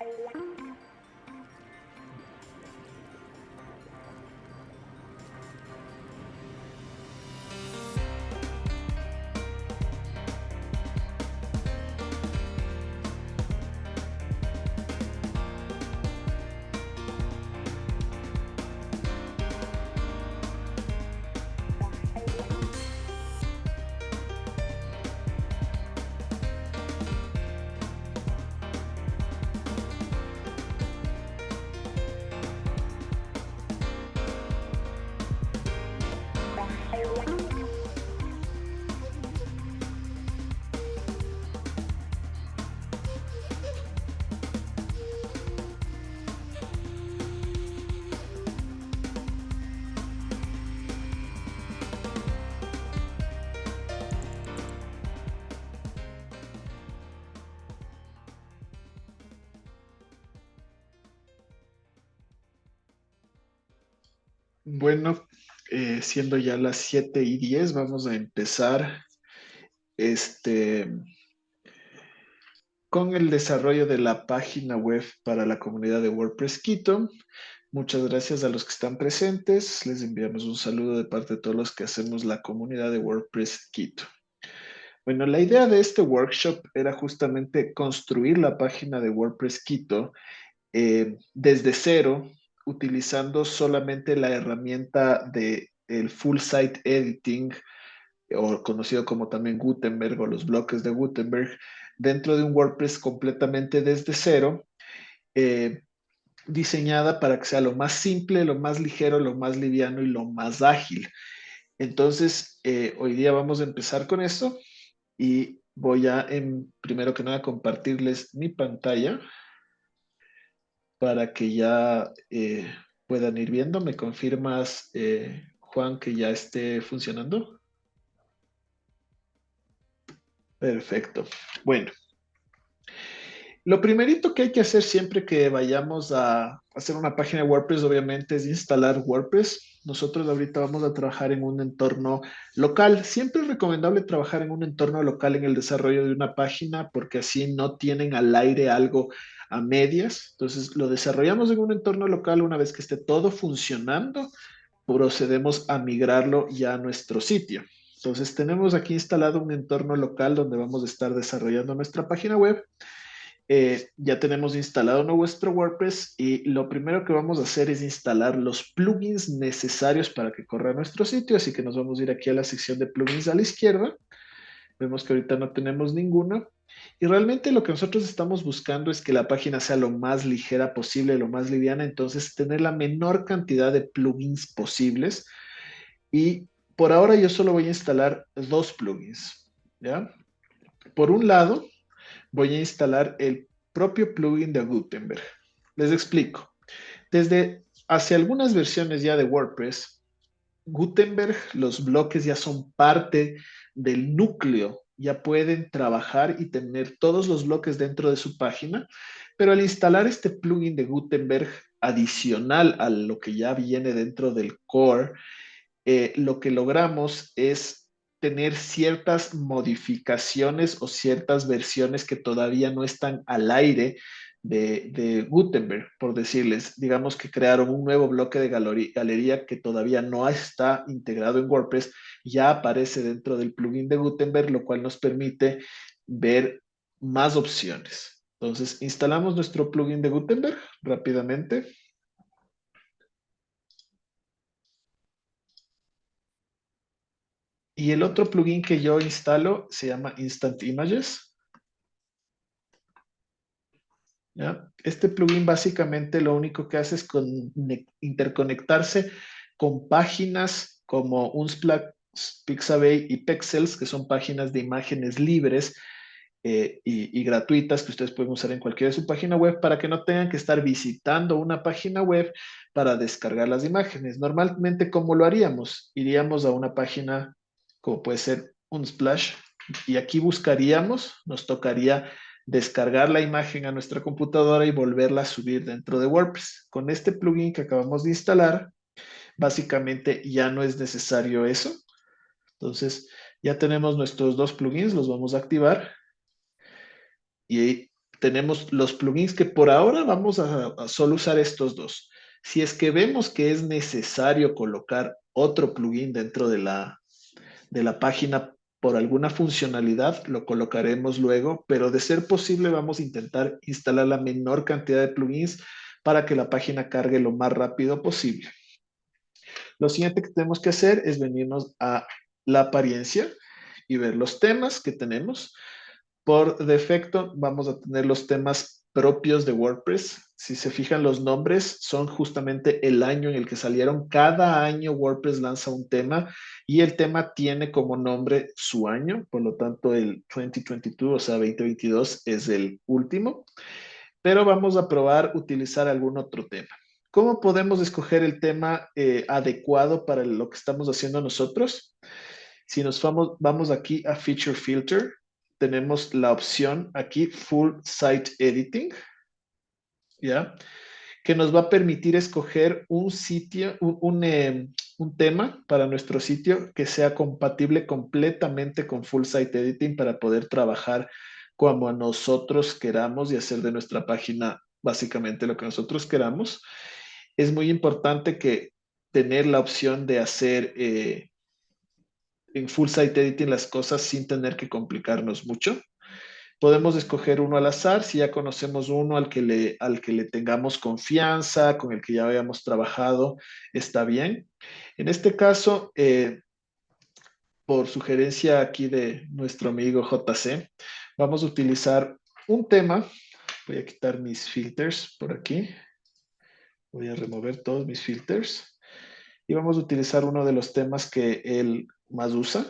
Música Bueno, eh, siendo ya las 7 y 10, vamos a empezar este, con el desarrollo de la página web para la comunidad de WordPress Quito. Muchas gracias a los que están presentes. Les enviamos un saludo de parte de todos los que hacemos la comunidad de WordPress Quito. Bueno, la idea de este workshop era justamente construir la página de WordPress Quito eh, desde cero, utilizando solamente la herramienta de full site editing o conocido como también Gutenberg o los bloques de Gutenberg dentro de un WordPress completamente desde cero eh, diseñada para que sea lo más simple, lo más ligero, lo más liviano y lo más ágil. Entonces, eh, hoy día vamos a empezar con esto y voy a, en, primero que nada, compartirles mi pantalla para que ya eh, puedan ir viendo. ¿Me confirmas, eh, Juan, que ya esté funcionando? Perfecto. Bueno. Lo primerito que hay que hacer siempre que vayamos a hacer una página de WordPress, obviamente, es instalar WordPress. Nosotros ahorita vamos a trabajar en un entorno local. Siempre es recomendable trabajar en un entorno local en el desarrollo de una página porque así no tienen al aire algo a medias. Entonces lo desarrollamos en un entorno local una vez que esté todo funcionando, procedemos a migrarlo ya a nuestro sitio. Entonces tenemos aquí instalado un entorno local donde vamos a estar desarrollando nuestra página web. Eh, ya tenemos instalado nuestro WordPress y lo primero que vamos a hacer es instalar los plugins necesarios para que corra nuestro sitio. Así que nos vamos a ir aquí a la sección de plugins a la izquierda. Vemos que ahorita no tenemos ninguno. Y realmente lo que nosotros estamos buscando es que la página sea lo más ligera posible, lo más liviana, entonces tener la menor cantidad de plugins posibles. Y por ahora yo solo voy a instalar dos plugins, ¿ya? Por un lado, voy a instalar el propio plugin de Gutenberg. Les explico. Desde hace algunas versiones ya de WordPress, Gutenberg, los bloques ya son parte del núcleo ya pueden trabajar y tener todos los bloques dentro de su página, pero al instalar este plugin de Gutenberg adicional a lo que ya viene dentro del core, eh, lo que logramos es tener ciertas modificaciones o ciertas versiones que todavía no están al aire de, Gutenberg, por decirles. Digamos que crearon un nuevo bloque de galería que todavía no está integrado en WordPress, ya aparece dentro del plugin de Gutenberg, lo cual nos permite ver más opciones. Entonces, instalamos nuestro plugin de Gutenberg rápidamente. Y el otro plugin que yo instalo se llama Instant Images. Este plugin básicamente lo único que hace es interconectarse con páginas como Unsplash, Pixabay y Pexels, que son páginas de imágenes libres eh, y, gratuitas que ustedes pueden usar en cualquiera de su página web para que no tengan que estar visitando una página web para descargar las imágenes. Normalmente, ¿cómo lo haríamos? Iríamos a una página como puede ser Unsplash y aquí buscaríamos, nos tocaría descargar la imagen a nuestra computadora y volverla a subir dentro de WordPress. Con este plugin que acabamos de instalar, básicamente ya no es necesario eso. Entonces, ya tenemos nuestros dos plugins, los vamos a activar. Y tenemos los plugins que por ahora vamos a, solo usar estos dos. Si es que vemos que es necesario colocar otro plugin dentro de la, de la página por alguna funcionalidad, lo colocaremos luego, pero de ser posible vamos a intentar instalar la menor cantidad de plugins para que la página cargue lo más rápido posible. Lo siguiente que tenemos que hacer es venirnos a la apariencia y ver los temas que tenemos. Por defecto vamos a tener los temas propios de WordPress. Si se fijan los nombres, son justamente el año en el que salieron. Cada año WordPress lanza un tema y el tema tiene como nombre su año. Por lo tanto, el 2022, o sea, 2022 es el último. Pero vamos a probar utilizar algún otro tema. ¿Cómo podemos escoger el tema eh, adecuado para lo que estamos haciendo nosotros? Si nos vamos, vamos aquí a Feature Filter, tenemos la opción aquí, Full Site Editing, ¿ya? Que nos va a permitir escoger un sitio, un, em, un, tema para nuestro sitio que sea compatible completamente con Full Site Editing para poder trabajar como nosotros queramos y hacer de nuestra página básicamente lo que nosotros queramos. Es muy importante que tener la opción de hacer eh, en full site editing las cosas sin tener que complicarnos mucho. Podemos escoger uno al azar, si ya conocemos uno al que le, al que le tengamos confianza, con el que ya hayamos trabajado, está bien. En este caso, eh, por sugerencia aquí de nuestro amigo JC, vamos a utilizar un tema. Voy a quitar mis filters por aquí. Voy a remover todos mis filters. Y vamos a utilizar uno de los temas que él más usa,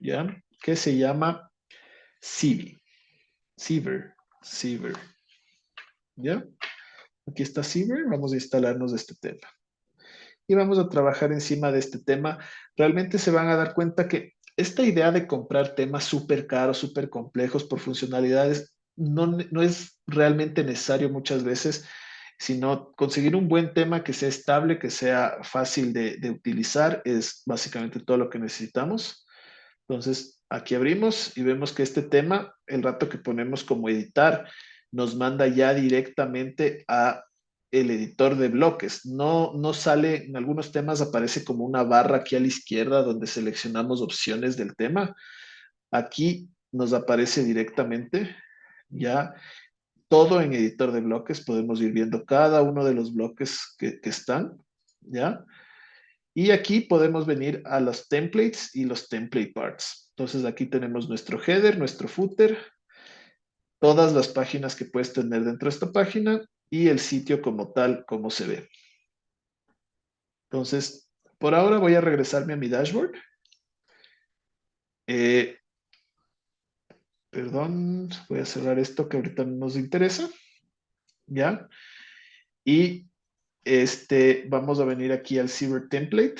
¿ya? Que se llama Civi. Civer. Civer. ¿Ya? Aquí está Civer. Vamos a instalarnos este tema. Y vamos a trabajar encima de este tema. Realmente se van a dar cuenta que esta idea de comprar temas súper caros, súper complejos por funcionalidades, no, no es realmente necesario muchas veces sino conseguir un buen tema que sea estable, que sea fácil de, utilizar, es básicamente todo lo que necesitamos. Entonces, aquí abrimos y vemos que este tema, el rato que ponemos como editar, nos manda ya directamente a el editor de bloques. No, no sale, en algunos temas aparece como una barra aquí a la izquierda donde seleccionamos opciones del tema. Aquí nos aparece directamente ya todo en editor de bloques, podemos ir viendo cada uno de los bloques que, están, ¿ya? Y aquí podemos venir a los templates y los template parts. Entonces aquí tenemos nuestro header, nuestro footer, todas las páginas que puedes tener dentro de esta página y el sitio como tal, como se ve. Entonces, por ahora voy a regresarme a mi dashboard. Eh, Perdón, voy a cerrar esto que ahorita nos interesa. ¿Ya? Y este, vamos a venir aquí al Cyber Template.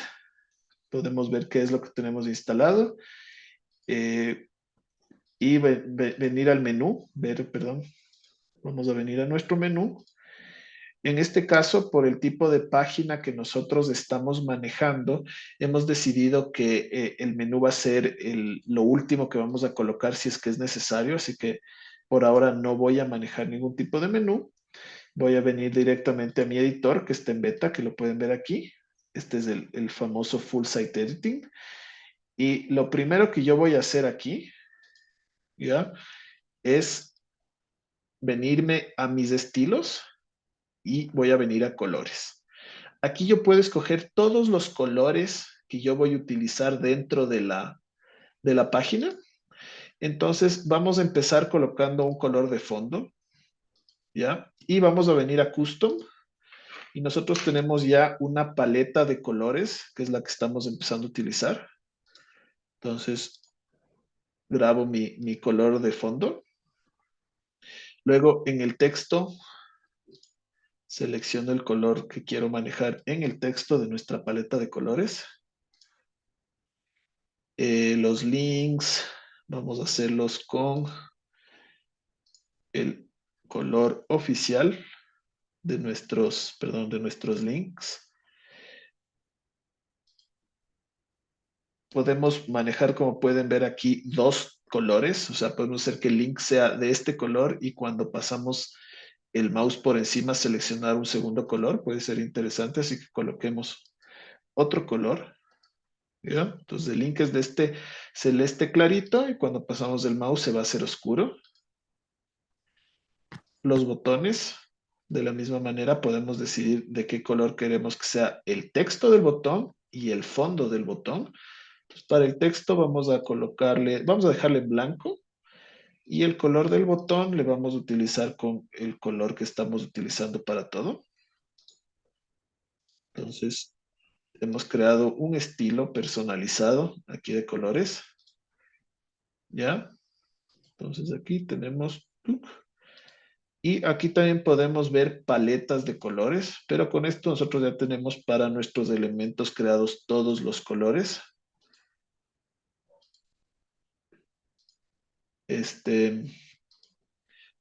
Podemos ver qué es lo que tenemos instalado. Eh, y venir al menú, ver, perdón. Vamos a venir a nuestro menú en este caso, por el tipo de página que nosotros estamos manejando, hemos decidido que eh, el menú va a ser lo último que vamos a colocar si es que es necesario, así que por ahora no voy a manejar ningún tipo de menú. Voy a venir directamente a mi editor que está en beta, que lo pueden ver aquí. Este es el, el famoso Full Site Editing. Y lo primero que yo voy a hacer aquí, ¿ya? Es venirme a mis estilos y voy a venir a colores. Aquí yo puedo escoger todos los colores que yo voy a utilizar dentro de la, de la página. Entonces vamos a empezar colocando un color de fondo. ¿Ya? Y vamos a venir a Custom. Y nosotros tenemos ya una paleta de colores, que es la que estamos empezando a utilizar. Entonces, grabo mi, mi color de fondo. Luego, en el texto, Selecciono el color que quiero manejar en el texto de nuestra paleta de colores. Eh, los links, vamos a hacerlos con el color oficial de nuestros, perdón, de nuestros links. Podemos manejar, como pueden ver aquí, dos colores, o sea, podemos hacer que el link sea de este color y cuando pasamos el mouse por encima seleccionar un segundo color, puede ser interesante, así que coloquemos otro color. ¿ya? Entonces el link es de este celeste clarito y cuando pasamos el mouse se va a hacer oscuro. Los botones, de la misma manera podemos decidir de qué color queremos que sea el texto del botón y el fondo del botón. Para el texto vamos a colocarle, vamos a dejarle blanco y el color del botón le vamos a utilizar con el color que estamos utilizando para todo. Entonces, hemos creado un estilo personalizado aquí de colores. ¿Ya? Entonces aquí tenemos... Y aquí también podemos ver paletas de colores, pero con esto nosotros ya tenemos para nuestros elementos creados todos los colores. Este,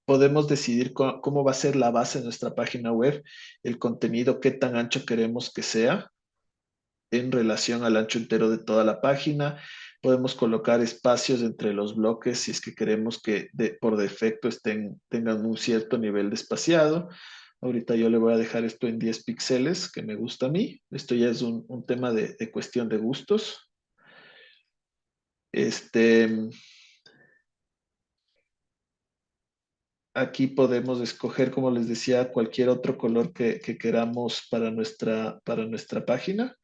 podemos decidir cómo va a ser la base de nuestra página web, el contenido, qué tan ancho queremos que sea en relación al ancho entero de toda la página. Podemos colocar espacios entre los bloques si es que queremos que por defecto estén, tengan un cierto nivel de espaciado. Ahorita yo le voy a dejar esto en 10 píxeles, que me gusta a mí. Esto ya es un, tema de, de, cuestión de gustos. Este, aquí podemos escoger, como les decía, cualquier otro color que, que queramos para nuestra, para nuestra página.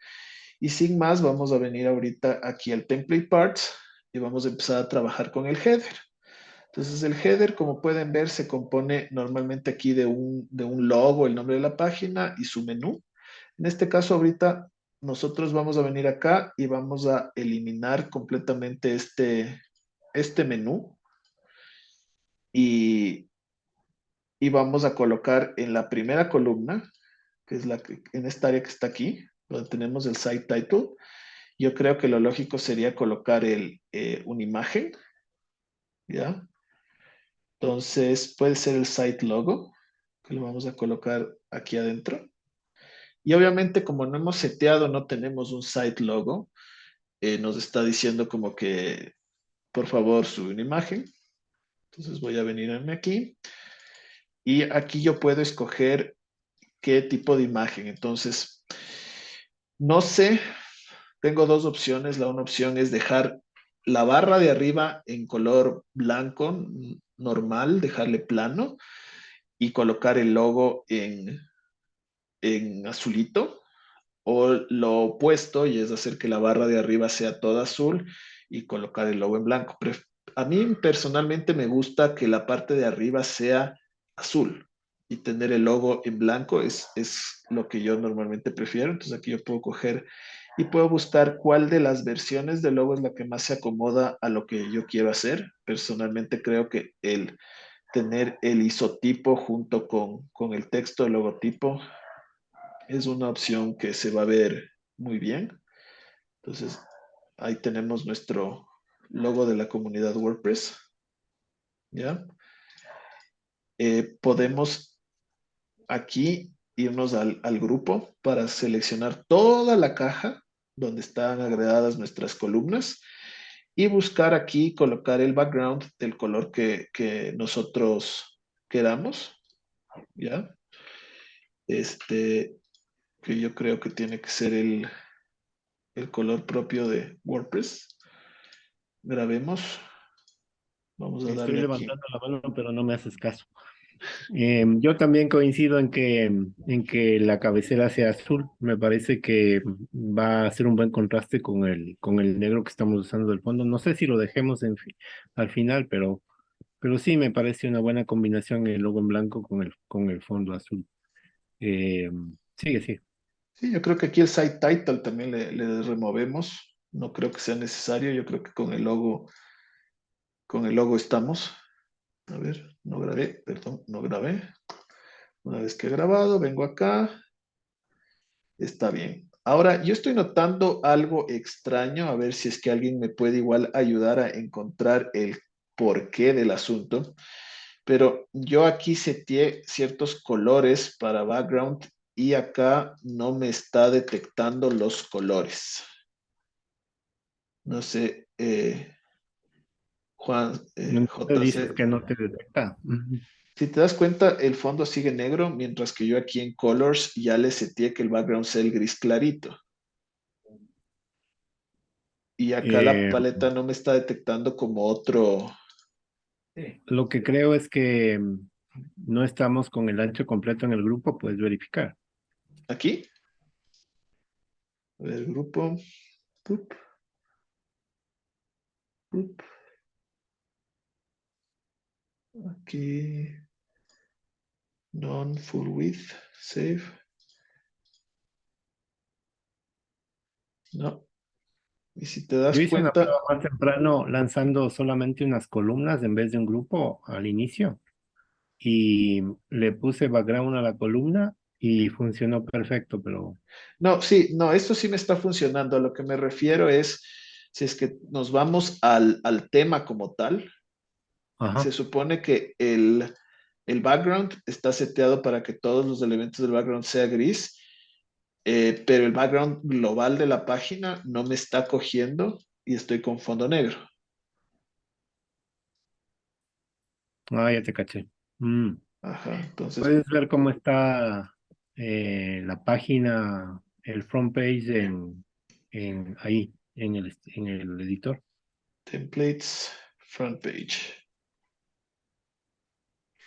Y sin más, vamos a venir ahorita aquí al Template Parts y vamos a empezar a trabajar con el header. Entonces el header, como pueden ver, se compone normalmente aquí de un, de un logo, el nombre de la página y su menú. En este caso ahorita nosotros vamos a venir acá y vamos a eliminar completamente este, este menú. Y, y vamos a colocar en la primera columna, que es la en esta área que está aquí, donde tenemos el site title, yo creo que lo lógico sería colocar el, eh, una imagen, ¿ya? Entonces puede ser el site logo, que lo vamos a colocar aquí adentro. Y obviamente como no hemos seteado, no tenemos un site logo, eh, nos está diciendo como que, por favor, sube una imagen. Entonces voy a venirme aquí. Y aquí yo puedo escoger qué tipo de imagen. Entonces, no sé, tengo dos opciones. La una opción es dejar la barra de arriba en color blanco normal, dejarle plano y colocar el logo en, en azulito. O lo opuesto y es hacer que la barra de arriba sea toda azul y colocar el logo en blanco. A mí personalmente me gusta que la parte de arriba sea azul y tener el logo en blanco es, es lo que yo normalmente prefiero. Entonces aquí yo puedo coger y puedo buscar cuál de las versiones del logo es la que más se acomoda a lo que yo quiero hacer. Personalmente creo que el tener el isotipo junto con, con el texto del logotipo es una opción que se va a ver muy bien. Entonces ahí tenemos nuestro logo de la comunidad WordPress. ¿Ya? Eh, podemos aquí irnos al, grupo para seleccionar toda la caja donde están agregadas nuestras columnas y buscar aquí, colocar el background del color que, nosotros queramos, ¿ya? Este, que yo creo que tiene que ser el, el color propio de WordPress. Grabemos. Vamos a Estoy levantando la mano, pero no me haces caso. Eh, yo también coincido en que, en que la cabecera sea azul. Me parece que va a ser un buen contraste con el, con el negro que estamos usando del fondo. No sé si lo dejemos en al final, pero, pero sí me parece una buena combinación el logo en blanco con el, con el fondo azul. Eh, sigue, sigue. Sí, yo creo que aquí el site title también le, le removemos. No creo que sea necesario. Yo creo que con el logo, con el logo estamos. A ver, no grabé, perdón, no grabé. Una vez que he grabado, vengo acá. Está bien. Ahora, yo estoy notando algo extraño, a ver si es que alguien me puede igual ayudar a encontrar el porqué del asunto. Pero yo aquí seteé ciertos colores para background y acá no me está detectando los colores. No sé, eh, Juan eh, JC. que no te detecta. Si te das cuenta, el fondo sigue negro, mientras que yo aquí en Colors ya le seteé que el background sea el gris clarito. Y acá la eh, paleta no me está detectando como otro... Lo que creo es que mm, no estamos con el ancho completo en el grupo, puedes verificar. ¿Aquí? A ver, grupo. Aquí. Non-full width. Save. No. Y si te das Yo hice cuenta... Una más temprano lanzando solamente unas columnas en vez de un grupo al inicio. Y le puse background a la columna y funcionó perfecto, pero... No, sí, no, esto sí me está funcionando. A lo que me refiero es, si es que nos vamos al, tema como tal, se supone que el, el, background está seteado para que todos los elementos del background sea gris, eh, pero el background global de la página no me está cogiendo y estoy con fondo negro. Ah, ya te caché. Mm. Ajá, entonces... Puedes ver cómo está eh, la página, el front page en, en ahí, en el, en el editor. Templates, front page.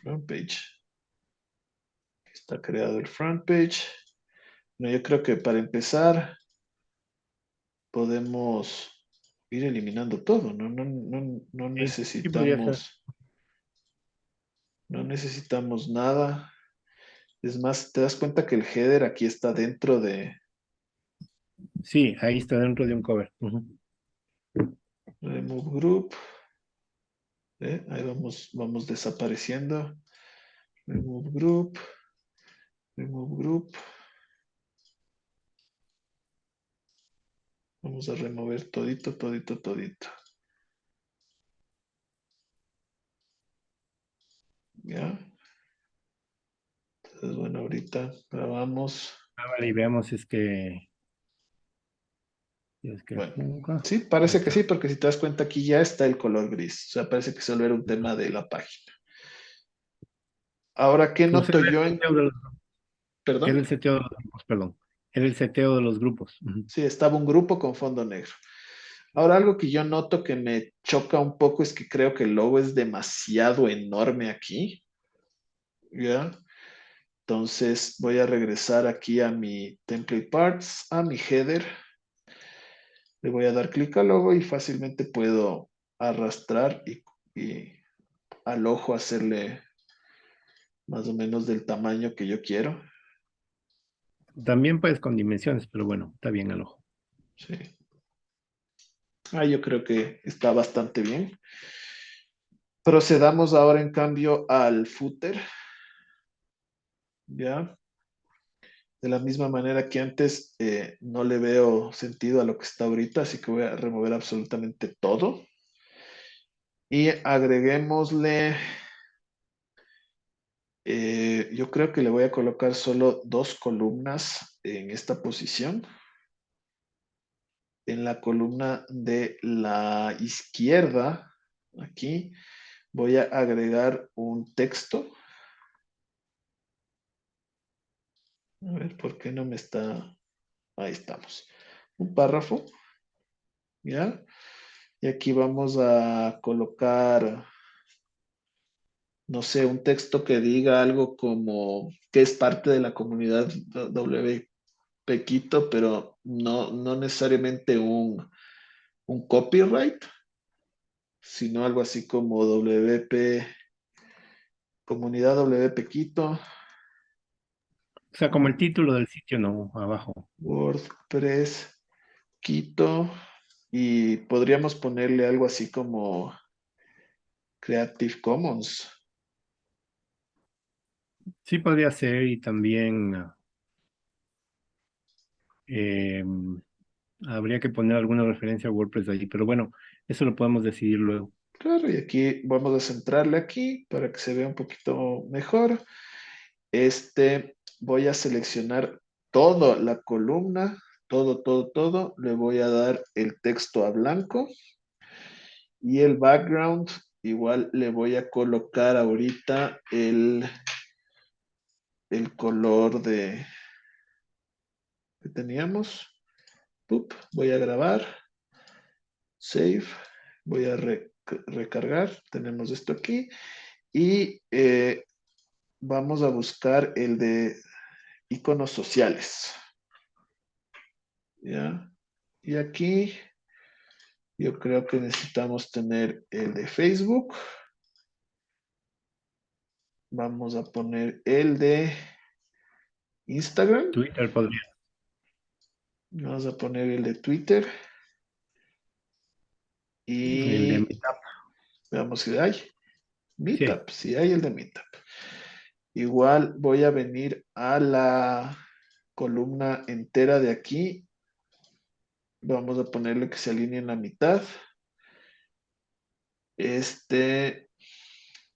Front page. Está creado el front page. No, yo creo que para empezar podemos ir eliminando todo, ¿no? No, no, no necesitamos... No necesitamos nada. Es más, te das cuenta que el header aquí está dentro de... Sí, ahí está dentro de un cover. Remove group. ¿Eh? Ahí vamos, vamos desapareciendo. Remove group. Remove group. Vamos a remover todito, todito, todito. ¿Ya? Entonces, bueno, ahorita grabamos. Ah, y veamos es que... sí, parece que sí, porque si te das cuenta aquí ya está el color gris. O sea, parece que solo era un tema de la página. Ahora, ¿qué noto yo en...? ¿Perdón? Era el seteo de los grupos, perdón. Era el seteo de los grupos. Sí, estaba un grupo con fondo negro. Ahora, algo que yo noto que me choca un poco es que creo que el logo es demasiado enorme aquí. ¿Ya? Entonces voy a regresar aquí a mi template parts, a mi header. Le voy a dar clic al logo y fácilmente puedo arrastrar y, al ojo hacerle más o menos del tamaño que yo quiero. También puedes con dimensiones, pero bueno, está bien al ojo. Sí. Ah, yo creo que está bastante bien. Procedamos ahora en cambio al footer. ¿ya? De la misma manera que antes eh, no le veo sentido a lo que está ahorita, así que voy a remover absolutamente todo. Y agreguémosle, eh, yo creo que le voy a colocar solo dos columnas en esta posición. En la columna de la izquierda, aquí, voy a agregar un texto A ver, ¿por qué no me está? Ahí estamos. Un párrafo. ¿Ya? Y aquí vamos a colocar, no sé, un texto que diga algo como que es parte de la comunidad WP Quito, pero no, no necesariamente un, un copyright, sino algo así como WP, comunidad WP Quito, o sea, como el título del sitio, no, abajo. WordPress Quito. Y podríamos ponerle algo así como Creative Commons. Sí, podría ser. Y también em, habría que poner alguna referencia a WordPress allí. Pero bueno, eso lo podemos decidir luego. Claro, y aquí vamos a centrarle aquí para que se vea un poquito mejor. Este, voy a seleccionar toda la columna, todo, todo, todo. Le voy a dar el texto a blanco. Y el background, igual le voy a colocar ahorita el, el color de que teníamos. voy a grabar. Save. Voy a recargar. Tenemos esto aquí. Y eh, vamos a buscar el de iconos sociales. ¿Ya? Y aquí yo creo que necesitamos tener el de Facebook. Vamos a poner el de Instagram. Twitter podría. Vamos a poner el de Twitter. Y el de Meetup. Veamos si hay. Meetup, sí. hay el de Meetup. Igual voy a venir a la columna entera de aquí. Vamos a ponerle que se alinee en la mitad. Este,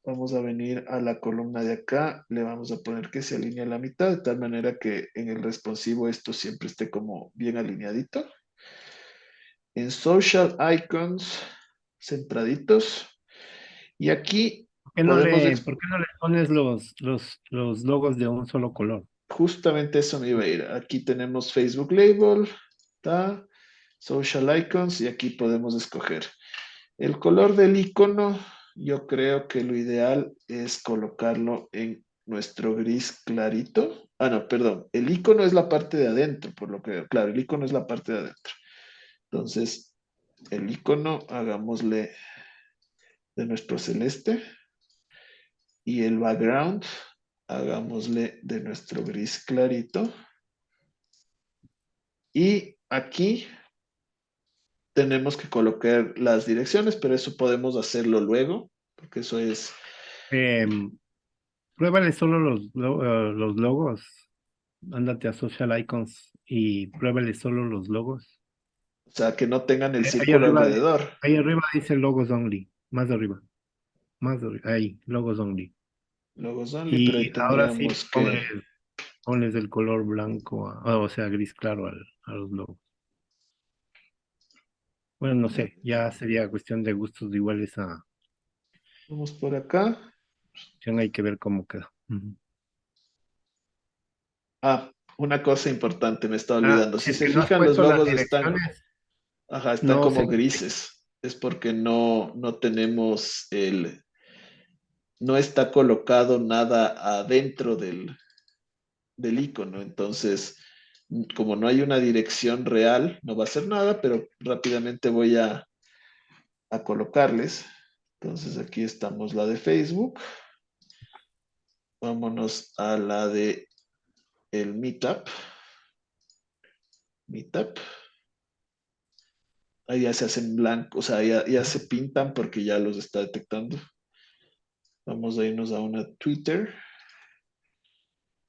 Vamos a venir a la columna de acá, le vamos a poner que se alinee a la mitad, de tal manera que en el responsivo esto siempre esté como bien alineadito. En Social Icons, centraditos. Y aquí... ¿Por qué no, le, pones los, los, los logos de un solo color? Justamente eso me iba a ir. Aquí tenemos Facebook Label, Social Icons, y aquí podemos escoger. El color del icono yo creo que lo ideal es colocarlo en nuestro gris clarito. Ah, no, perdón. El icono es la parte de adentro, por lo que, claro, el icono es la parte de adentro. Entonces, el icono, hagámosle de nuestro celeste. Y el background, hagámosle de nuestro gris clarito. Y aquí tenemos que colocar las direcciones, pero eso podemos hacerlo luego, porque eso es... Eh, pruébale solo los, eh, los logos. Ándate a Social Icons y pruébale solo los logos. O sea, que no tengan el círculo alrededor. Ahí arriba dice logos only, más de arriba. Más ahí, logos only. Logos only, y ahora sí, que... pones, el color blanco, o sea, gris claro a los logos. Bueno, no sé, ya sería cuestión de gustos iguales a... Vamos por acá. Hay que ver cómo queda. Ah, una cosa importante, me está ah, olvidando. si se fijan, los logos están, ajá, están como grises. Es porque no, no tenemos el... No está colocado nada adentro del, del icono. Entonces, como no hay una dirección real, no va a hacer nada, pero rápidamente voy a, a colocarles. Entonces aquí estamos la de Facebook. Vámonos a la de el Meetup. Meetup. Ahí ya se hacen blancos, o sea, ya, ya se pintan porque ya los está detectando. Vamos a irnos a una Twitter.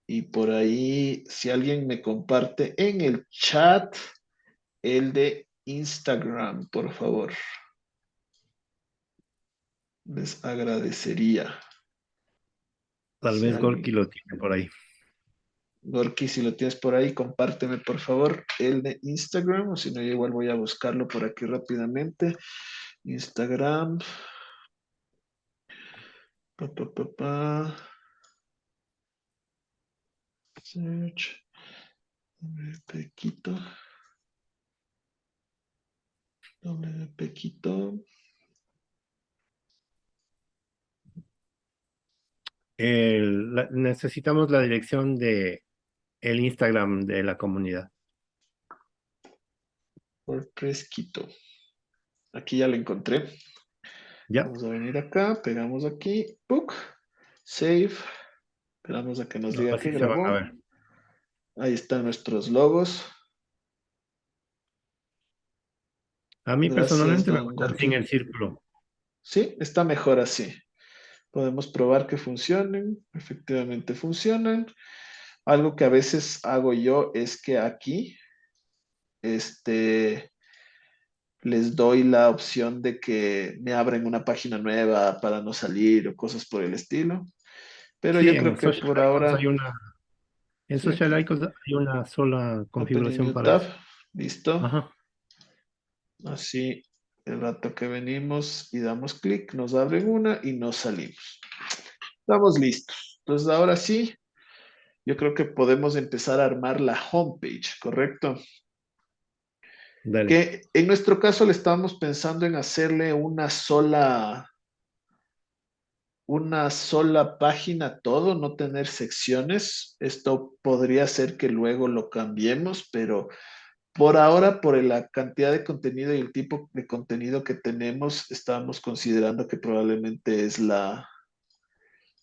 Y por ahí, si alguien me comparte en el chat el de Instagram, por favor. Les agradecería. Tal vez Gorky lo tiene por ahí. Gorky, si lo tienes por ahí, compárteme por favor el de Instagram, o si no, yo igual voy a buscarlo por aquí rápidamente. Instagram. Pa, pa, pa, Search. Pequito. Doble pequito. necesitamos la dirección de el Instagram de la comunidad. WordPress Quito. Aquí ya lo encontré. Ya. Vamos a venir acá, pegamos aquí, book, save. Esperamos a que nos diga que grabó. Ahí están nuestros logos. A mí personalmente me gusta sin el círculo. Sí, está mejor así. Podemos probar que funcionen. Efectivamente funcionan. Algo que a veces hago yo es que aquí este, les doy la opción de que me abren una página nueva para no salir o cosas por el estilo. Pero yo creo que por ahora... Hay una, en Social Icons hay una sola configuración para... Listo. Así el rato que venimos y damos clic, nos abren una y nos salimos. Estamos listos. Entonces ahora sí, yo creo que podemos empezar a armar la homepage, ¿correcto? Que en nuestro caso le estábamos pensando en hacerle una sola, una sola página todo, no tener secciones. Esto podría ser que luego lo cambiemos, pero por ahora, por la cantidad de contenido y el tipo de contenido que tenemos, estábamos considerando que probablemente es la,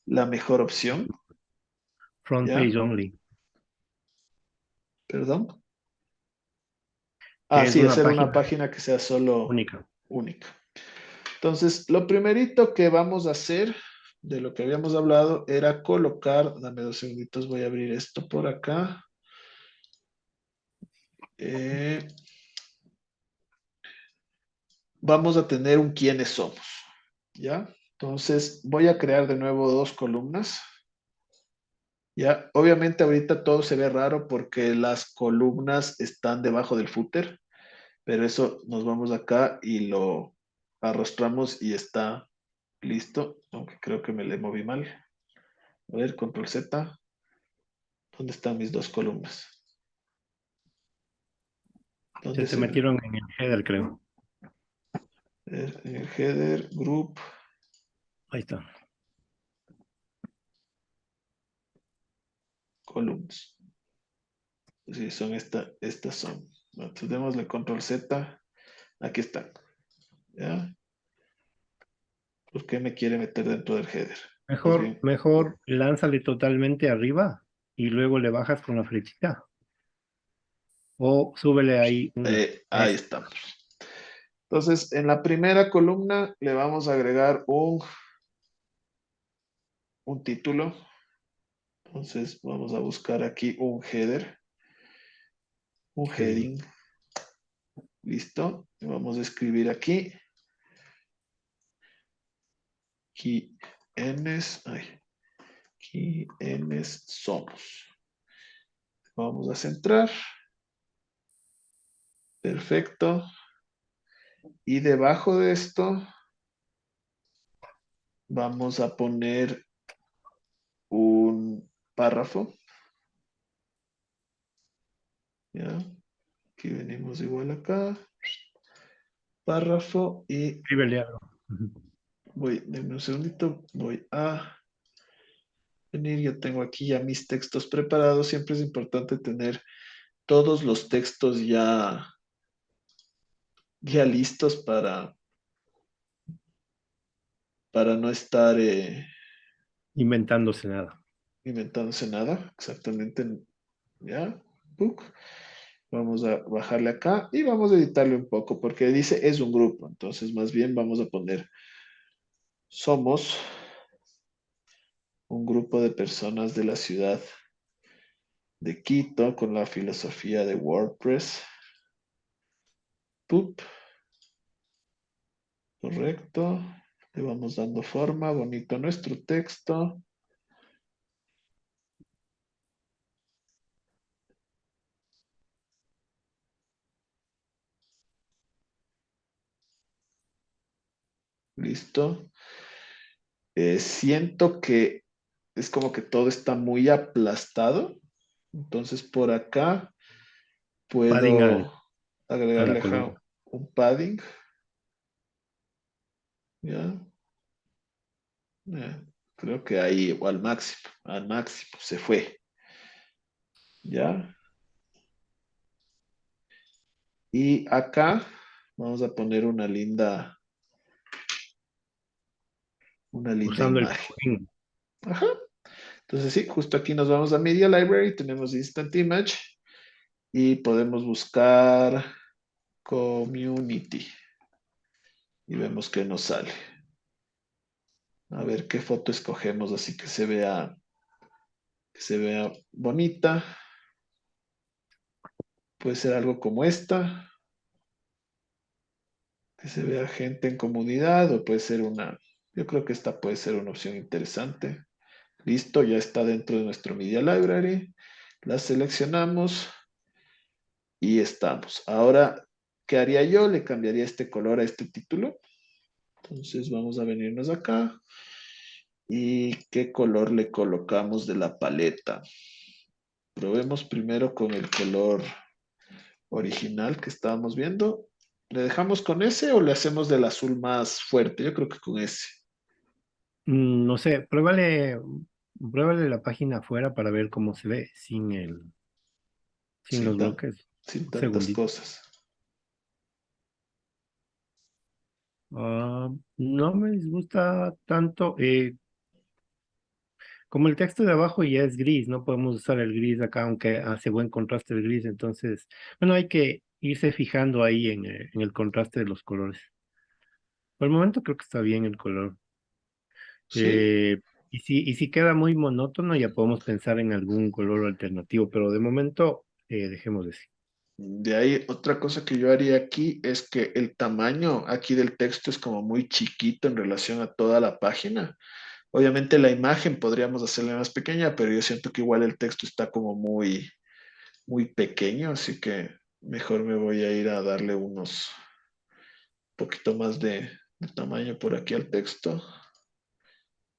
la mejor opción. Front page only. ¿Perdón? Ah, sí, hacer una página que sea solo única. única. Entonces, lo primerito que vamos a hacer de lo que habíamos hablado era colocar, dame dos segunditos, voy a abrir esto por acá. Eh, vamos a tener un quiénes somos, ¿ya? Entonces, voy a crear de nuevo dos columnas. Ya, obviamente ahorita todo se ve raro porque las columnas están debajo del footer, pero eso nos vamos acá y lo arrastramos y está listo, aunque creo que me le moví mal. A ver, control Z. ¿Dónde están mis dos columnas? Se, se metieron en el header, creo. En el header, group. Ahí está. columnas. Sí, son esta, estas son. Entonces démosle control Z. Aquí están. ¿Ya? ¿Por qué me quiere meter dentro del header? Mejor, pues mejor lánzale totalmente arriba y luego le bajas con la flechita. O súbele ahí. Eh, ahí estamos. Entonces, en la primera columna le vamos a agregar un, un título. Entonces vamos a buscar aquí un header, un heading. Listo. vamos a escribir aquí. quiénes, ay, quiénes somos. Vamos a centrar. Perfecto. Y debajo de esto vamos a poner un párrafo. Ya. Aquí venimos igual acá. Párrafo y... Voy, denme un segundito. Voy a venir. Yo tengo aquí ya mis textos preparados. Siempre es importante tener todos los textos ya, ya listos para, para no estar... Eh, Inventándose nada inventándose nada, exactamente, ya, Vamos a bajarle acá y vamos a editarle un poco porque dice es un grupo, entonces más bien vamos a poner somos un grupo de personas de la ciudad de Quito con la filosofía de WordPress. Pup. Correcto. Le vamos dando forma, bonito nuestro texto. Listo. Eh, siento que es como que todo está muy aplastado. Entonces por acá puedo agregarle un padding. ¿Ya? creo que ahí al máximo, al máximo, se fue. ¿Ya? Y acá vamos a poner una linda una linda imagen. Ajá. Entonces sí, justo aquí nos vamos a Media Library, tenemos Instant Image y podemos buscar Community y vemos que nos sale. A ver qué foto escogemos así que se vea que se vea bonita. Puede ser algo como esta. Que se vea gente en comunidad o puede ser una yo creo que esta puede ser una opción interesante. Listo, ya está dentro de nuestro Media Library. La seleccionamos y estamos. Ahora ¿qué haría yo? Le cambiaría este color a este título. Entonces vamos a venirnos acá. ¿Y qué color le colocamos de la paleta? Probemos primero con el color original que estábamos viendo. ¿Le dejamos con ese o le hacemos del azul más fuerte? Yo creo que con ese. Mm, no sé, pruébale, pruébale la página afuera para ver cómo se ve sin el sin, los bloques. Sin tantas cosas. Ah, no me disgusta tanto. Eh, como el texto de abajo ya es gris, no podemos usar el gris acá, aunque hace buen contraste el gris. Entonces, bueno, hay que irse fijando ahí en, eh, en el contraste de los colores. Por el momento creo que está bien el color. Eh, y, si, y si queda muy monótono, ya podemos pensar en algún color alternativo, pero de momento eh, dejemos de sí. De ahí, otra cosa que yo haría aquí es que el tamaño aquí del texto es como muy chiquito en relación a toda la página. Obviamente la imagen podríamos hacerla más pequeña, pero yo siento que igual el texto está como muy, muy pequeño, así que mejor me voy a ir a darle unos poquito más de tamaño por aquí al texto.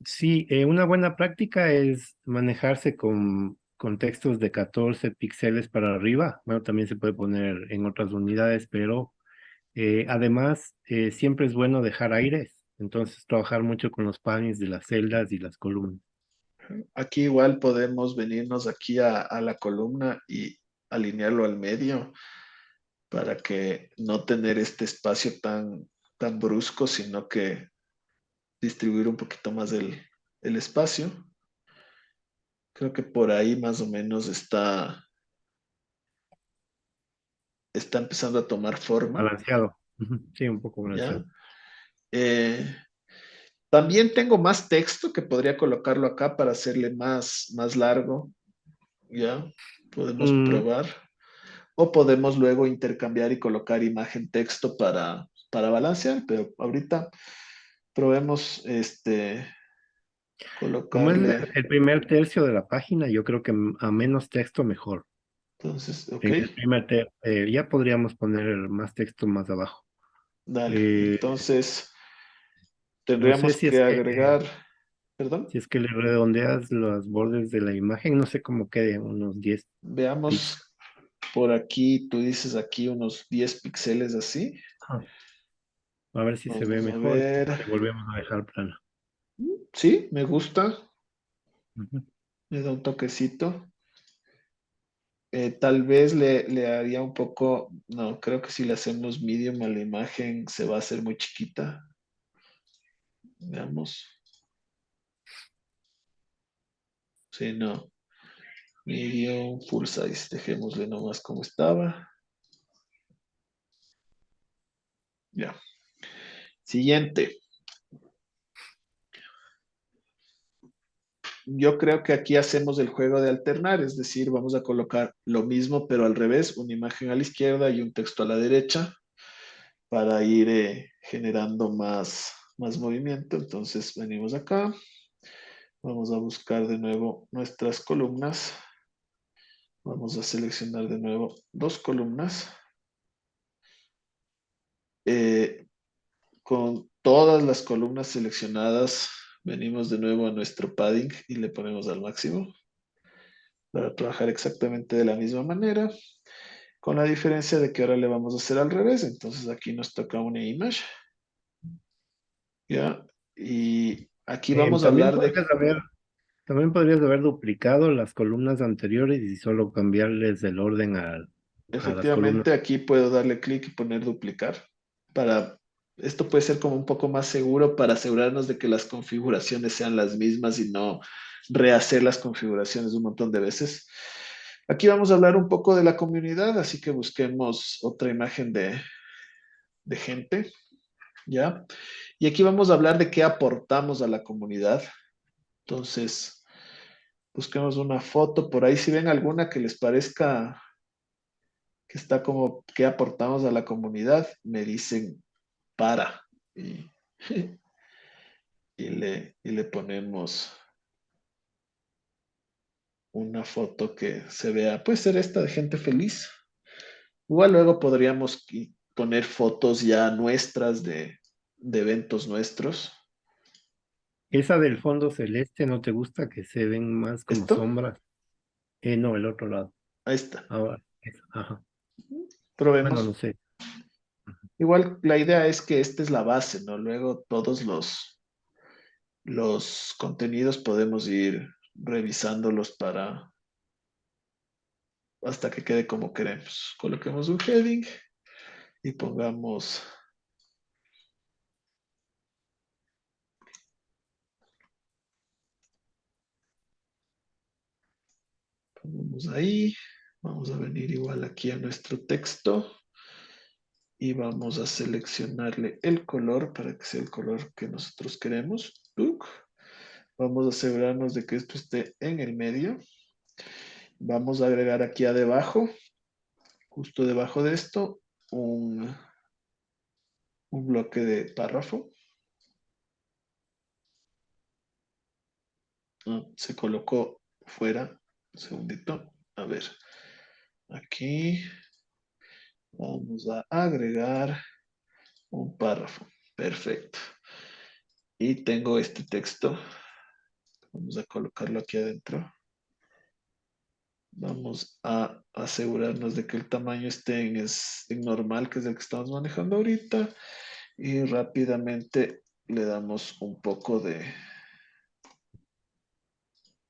Sí, eh, una buena práctica es manejarse con, con textos de 14 píxeles para arriba. Bueno, también se puede poner en otras unidades, pero eh, además eh, siempre es bueno dejar aires. Entonces, trabajar mucho con los panes de las celdas y las columnas. Aquí igual podemos venirnos aquí a, a la columna y alinearlo al medio para que no tener este espacio tan, tan brusco, sino que distribuir un poquito más el, espacio. Creo que por ahí más o menos está, está empezando a tomar forma. Balanceado. Sí, un poco balanceado. Eh, también tengo más texto que podría colocarlo acá para hacerle más, más largo. Ya, podemos mm. probar. O podemos luego intercambiar y colocar imagen texto para, para balancear, pero ahorita probemos este colocarle... Como es el primer tercio de la página, yo creo que a menos texto mejor. Entonces, ok. Eh, ya podríamos poner más texto más abajo. Dale, eh, entonces tendríamos que agregar... ¿Perdón? Si es que le redondeas los bordes de la imagen, no sé cómo quede, unos 10. Veamos por aquí, tú dices aquí unos 10 píxeles así. A ver si se ve mejor. volvemos a dejar plano. Sí, me gusta. Me da un toquecito. Eh, tal vez le, le, haría un poco, no, creo que si le hacemos medium a la imagen se va a hacer muy chiquita. Veamos. Sí, no. Medium, full size, dejémosle nomás como estaba. Ya. Siguiente. Yo creo que aquí hacemos el juego de alternar, es decir, vamos a colocar lo mismo, pero al revés, una imagen a la izquierda y un texto a la derecha para ir eh, generando más, más movimiento. Entonces venimos acá, vamos a buscar de nuevo nuestras columnas. Vamos a seleccionar de nuevo dos columnas. Eh, con todas las columnas seleccionadas, venimos de nuevo a nuestro padding y le ponemos al máximo para trabajar exactamente de la misma manera, con la diferencia de que ahora le vamos a hacer al revés. Entonces aquí nos toca una image. ¿Ya? Y aquí vamos a hablar de... también podrías haber duplicado las columnas anteriores y solo cambiarles el orden al... Efectivamente, aquí puedo darle clic y poner duplicar para esto puede ser como un poco más seguro para asegurarnos de que las configuraciones sean las mismas y no rehacer las configuraciones un montón de veces. Aquí vamos a hablar un poco de la comunidad, así que busquemos otra imagen de, de gente, ¿ya? Y aquí vamos a hablar de qué aportamos a la comunidad. Entonces, busquemos una foto, por ahí si ven alguna que les parezca que está como qué aportamos a la comunidad, me dicen para y, le, y le ponemos una foto que se vea, puede ser esta de gente feliz. Igual luego podríamos poner fotos ya nuestras de, eventos nuestros. ¿Esa del fondo celeste no te gusta que se ven más como sombras? Eh, no, el otro lado. Ahí está. Ahora, ajá. Probemos. no sé. Igual la idea es que esta es la base, ¿no? Luego todos los, los contenidos podemos ir revisándolos para hasta que quede como queremos. Coloquemos un heading y pongamos Vamos ahí, vamos a venir igual aquí a nuestro texto y vamos a seleccionarle el color para que sea el color que nosotros queremos. Vamos a asegurarnos de que esto esté en el medio. Vamos a agregar aquí a debajo, justo debajo de esto, un, un bloque de párrafo. Ah, se colocó fuera. Un segundito. A ver. Aquí vamos a agregar un párrafo. Perfecto. Y tengo este texto. Vamos a colocarlo aquí adentro. Vamos a asegurarnos de que el tamaño esté en, normal, que es el que estamos manejando ahorita. Y rápidamente le damos un poco de,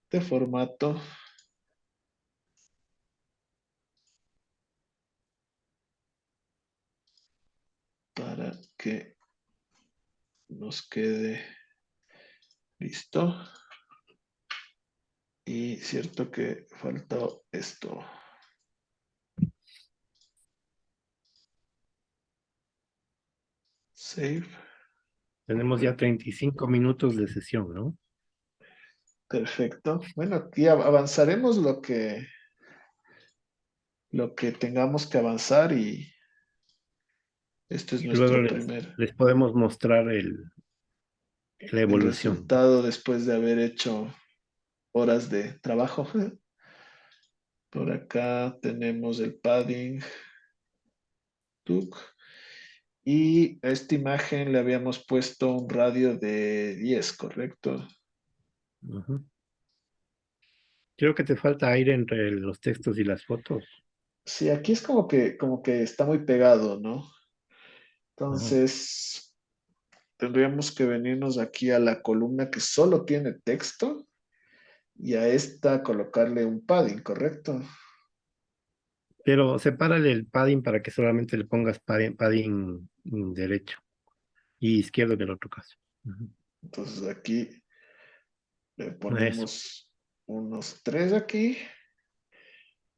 de formato. Para que nos quede listo. Y cierto que faltó esto. Save. Tenemos ya 35 minutos de sesión, ¿no? Perfecto. Bueno, aquí avanzaremos lo que lo que tengamos que avanzar y este es nuestro primer. Les podemos mostrar el, la evolución. El resultado después de haber hecho horas de trabajo. Por acá tenemos el padding. Y a esta imagen le habíamos puesto un radio de 10, ¿correcto? Creo que te falta aire entre los textos y las fotos. Sí, aquí es como que, como que está muy pegado, ¿no? Entonces, tendríamos que venirnos aquí a la columna que solo tiene texto y a esta colocarle un padding, ¿correcto? Pero sepárale el padding para que solamente le pongas padding, derecho y izquierdo en el otro caso. Entonces aquí le ponemos unos tres aquí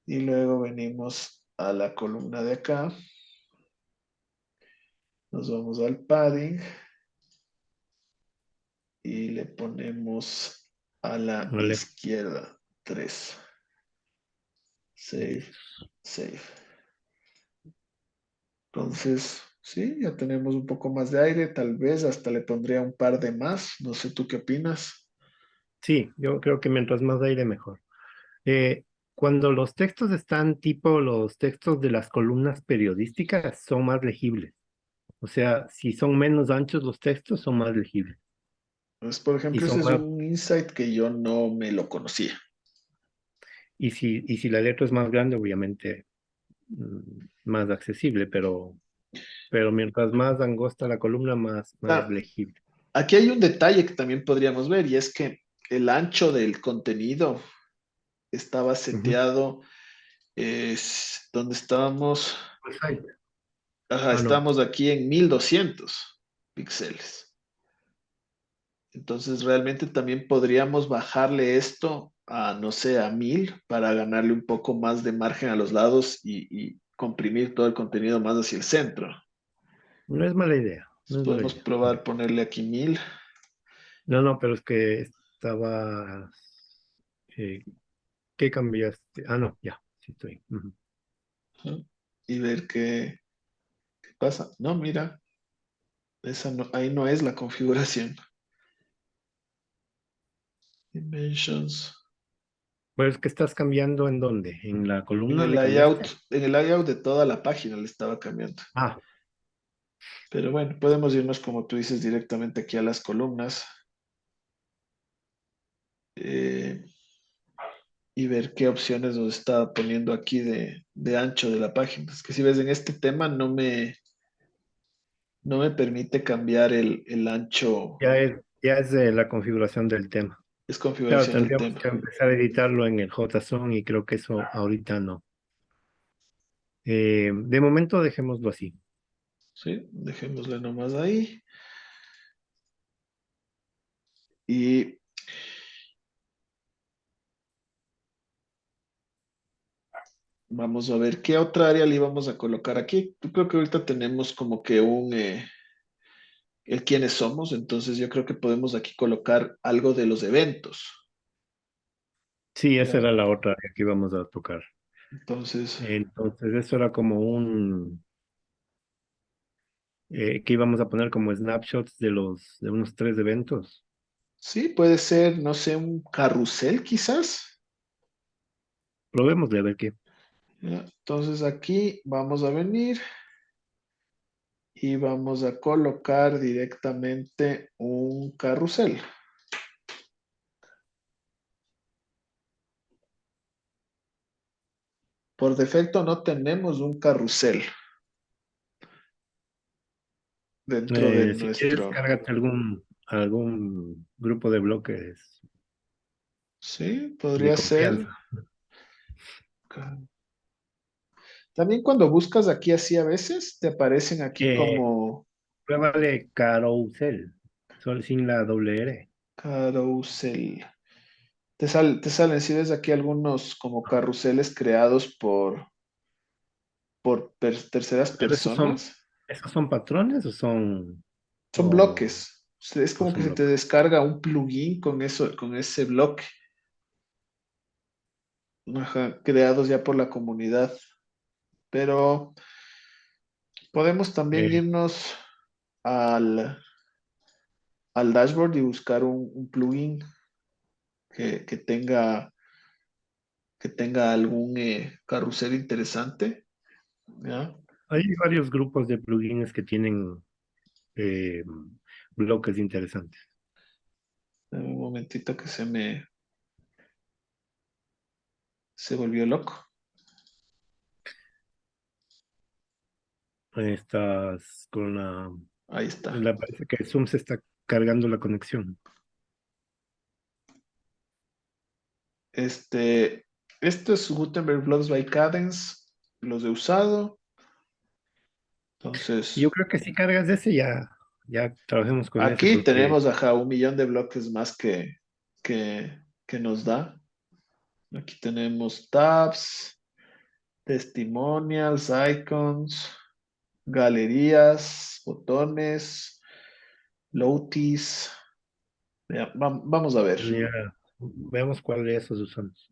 y luego venimos a la columna de acá. Nos vamos al padding y le ponemos a la izquierda. 3. Save, save. Entonces, sí, ya tenemos un poco más de aire. Tal vez hasta le pondría un par de más. No sé, ¿tú qué opinas? Sí, yo creo que mientras más aire, mejor. Eh, cuando los textos están tipo los textos de las columnas periodísticas, son más legibles. O sea, si son menos anchos los textos, son más legibles. Pues, por ejemplo, ese es un insight que yo no me lo conocía. Y si, y si la letra es más grande, obviamente mm, más accesible, pero, pero mientras más angosta la columna, más, más ah, legible. Aquí hay un detalle que también podríamos ver, y es que el ancho del contenido estaba seteado, es donde estábamos... Pues Ajá, ah, estamos aquí en 1200 píxeles. Entonces realmente también podríamos bajarle esto a, no sé, a mil para ganarle un poco más de margen a los lados y, comprimir todo el contenido más hacia el centro. No es mala idea. podemos probar ponerle aquí mil. No, no, pero es que estaba... Eh, ¿Qué cambiaste? Ah, no, ya, sí estoy. Y ver qué, pasa. No, mira, esa no, ahí no es la configuración. Dimensions. Pues que estás cambiando en dónde? En la columna. En el layout, en el layout de toda la página le estaba cambiando. Ah, Pero bueno, podemos irnos, como tú dices, directamente aquí a las columnas. Eh, y ver qué opciones nos está poniendo aquí de, de, ancho de la página. Es que si ves en este tema no me, no me permite cambiar el, el ancho. Ya es, ya es de la configuración del tema. Es configuración claro, tendríamos que empezar a editarlo en el JSON y creo que eso ahorita no. Eh, de momento dejémoslo así. Sí, dejémosle nomás ahí. Y vamos a ver qué otra área le íbamos a colocar aquí. Yo creo que ahorita tenemos como que un... Eh, el quiénes somos, entonces yo creo que podemos aquí colocar algo de los eventos. Sí, esa era la otra que íbamos a tocar. Entonces... Entonces eso era como un... Eh, que íbamos a poner como snapshots de los de unos tres eventos. Sí, puede ser, no sé, un carrusel quizás. Probemos de ver qué. Entonces aquí vamos a venir y vamos a colocar directamente un carrusel. Por defecto no tenemos un carrusel dentro de eh, si nuestro... Quieres, algún, algún grupo de bloques. Sí, podría ser. También cuando buscas aquí así a veces, te aparecen aquí Eh, como Pruébale carousel, solo sin la doble R. carrusel. Te, sal- te salen, si ves aquí algunos como carruseles creados por, por per- terceras Pero esos son- personas. ¿Esos son patrones o son...? Son o- bloques. Es como que se te descarga un plugin con eso, con ese bloque. Ajá, creados ya por la comunidad. Pero podemos también irnos al, al dashboard y buscar un, un plugin que, que tenga que tenga algún eh, carrusel interesante. ¿ya? Hay varios grupos de plugins que tienen eh, bloques interesantes. Dame un momentito que se me se volvió loco. Estás con la... Ahí está. la parece que Zoom se está cargando la conexión. Este, esto es Gutenberg Blocks by Cadence, los he usado. Entonces, Yo creo que si cargas ese ya, ya trabajemos con ese aquí porque- tenemos ajá, un millón de bloques más que, que, que nos da. Aquí tenemos tabs, testimonials, icons, galerías, botones, lotis. Ya, vamos a ver. Ya, veamos cuál de esos usamos.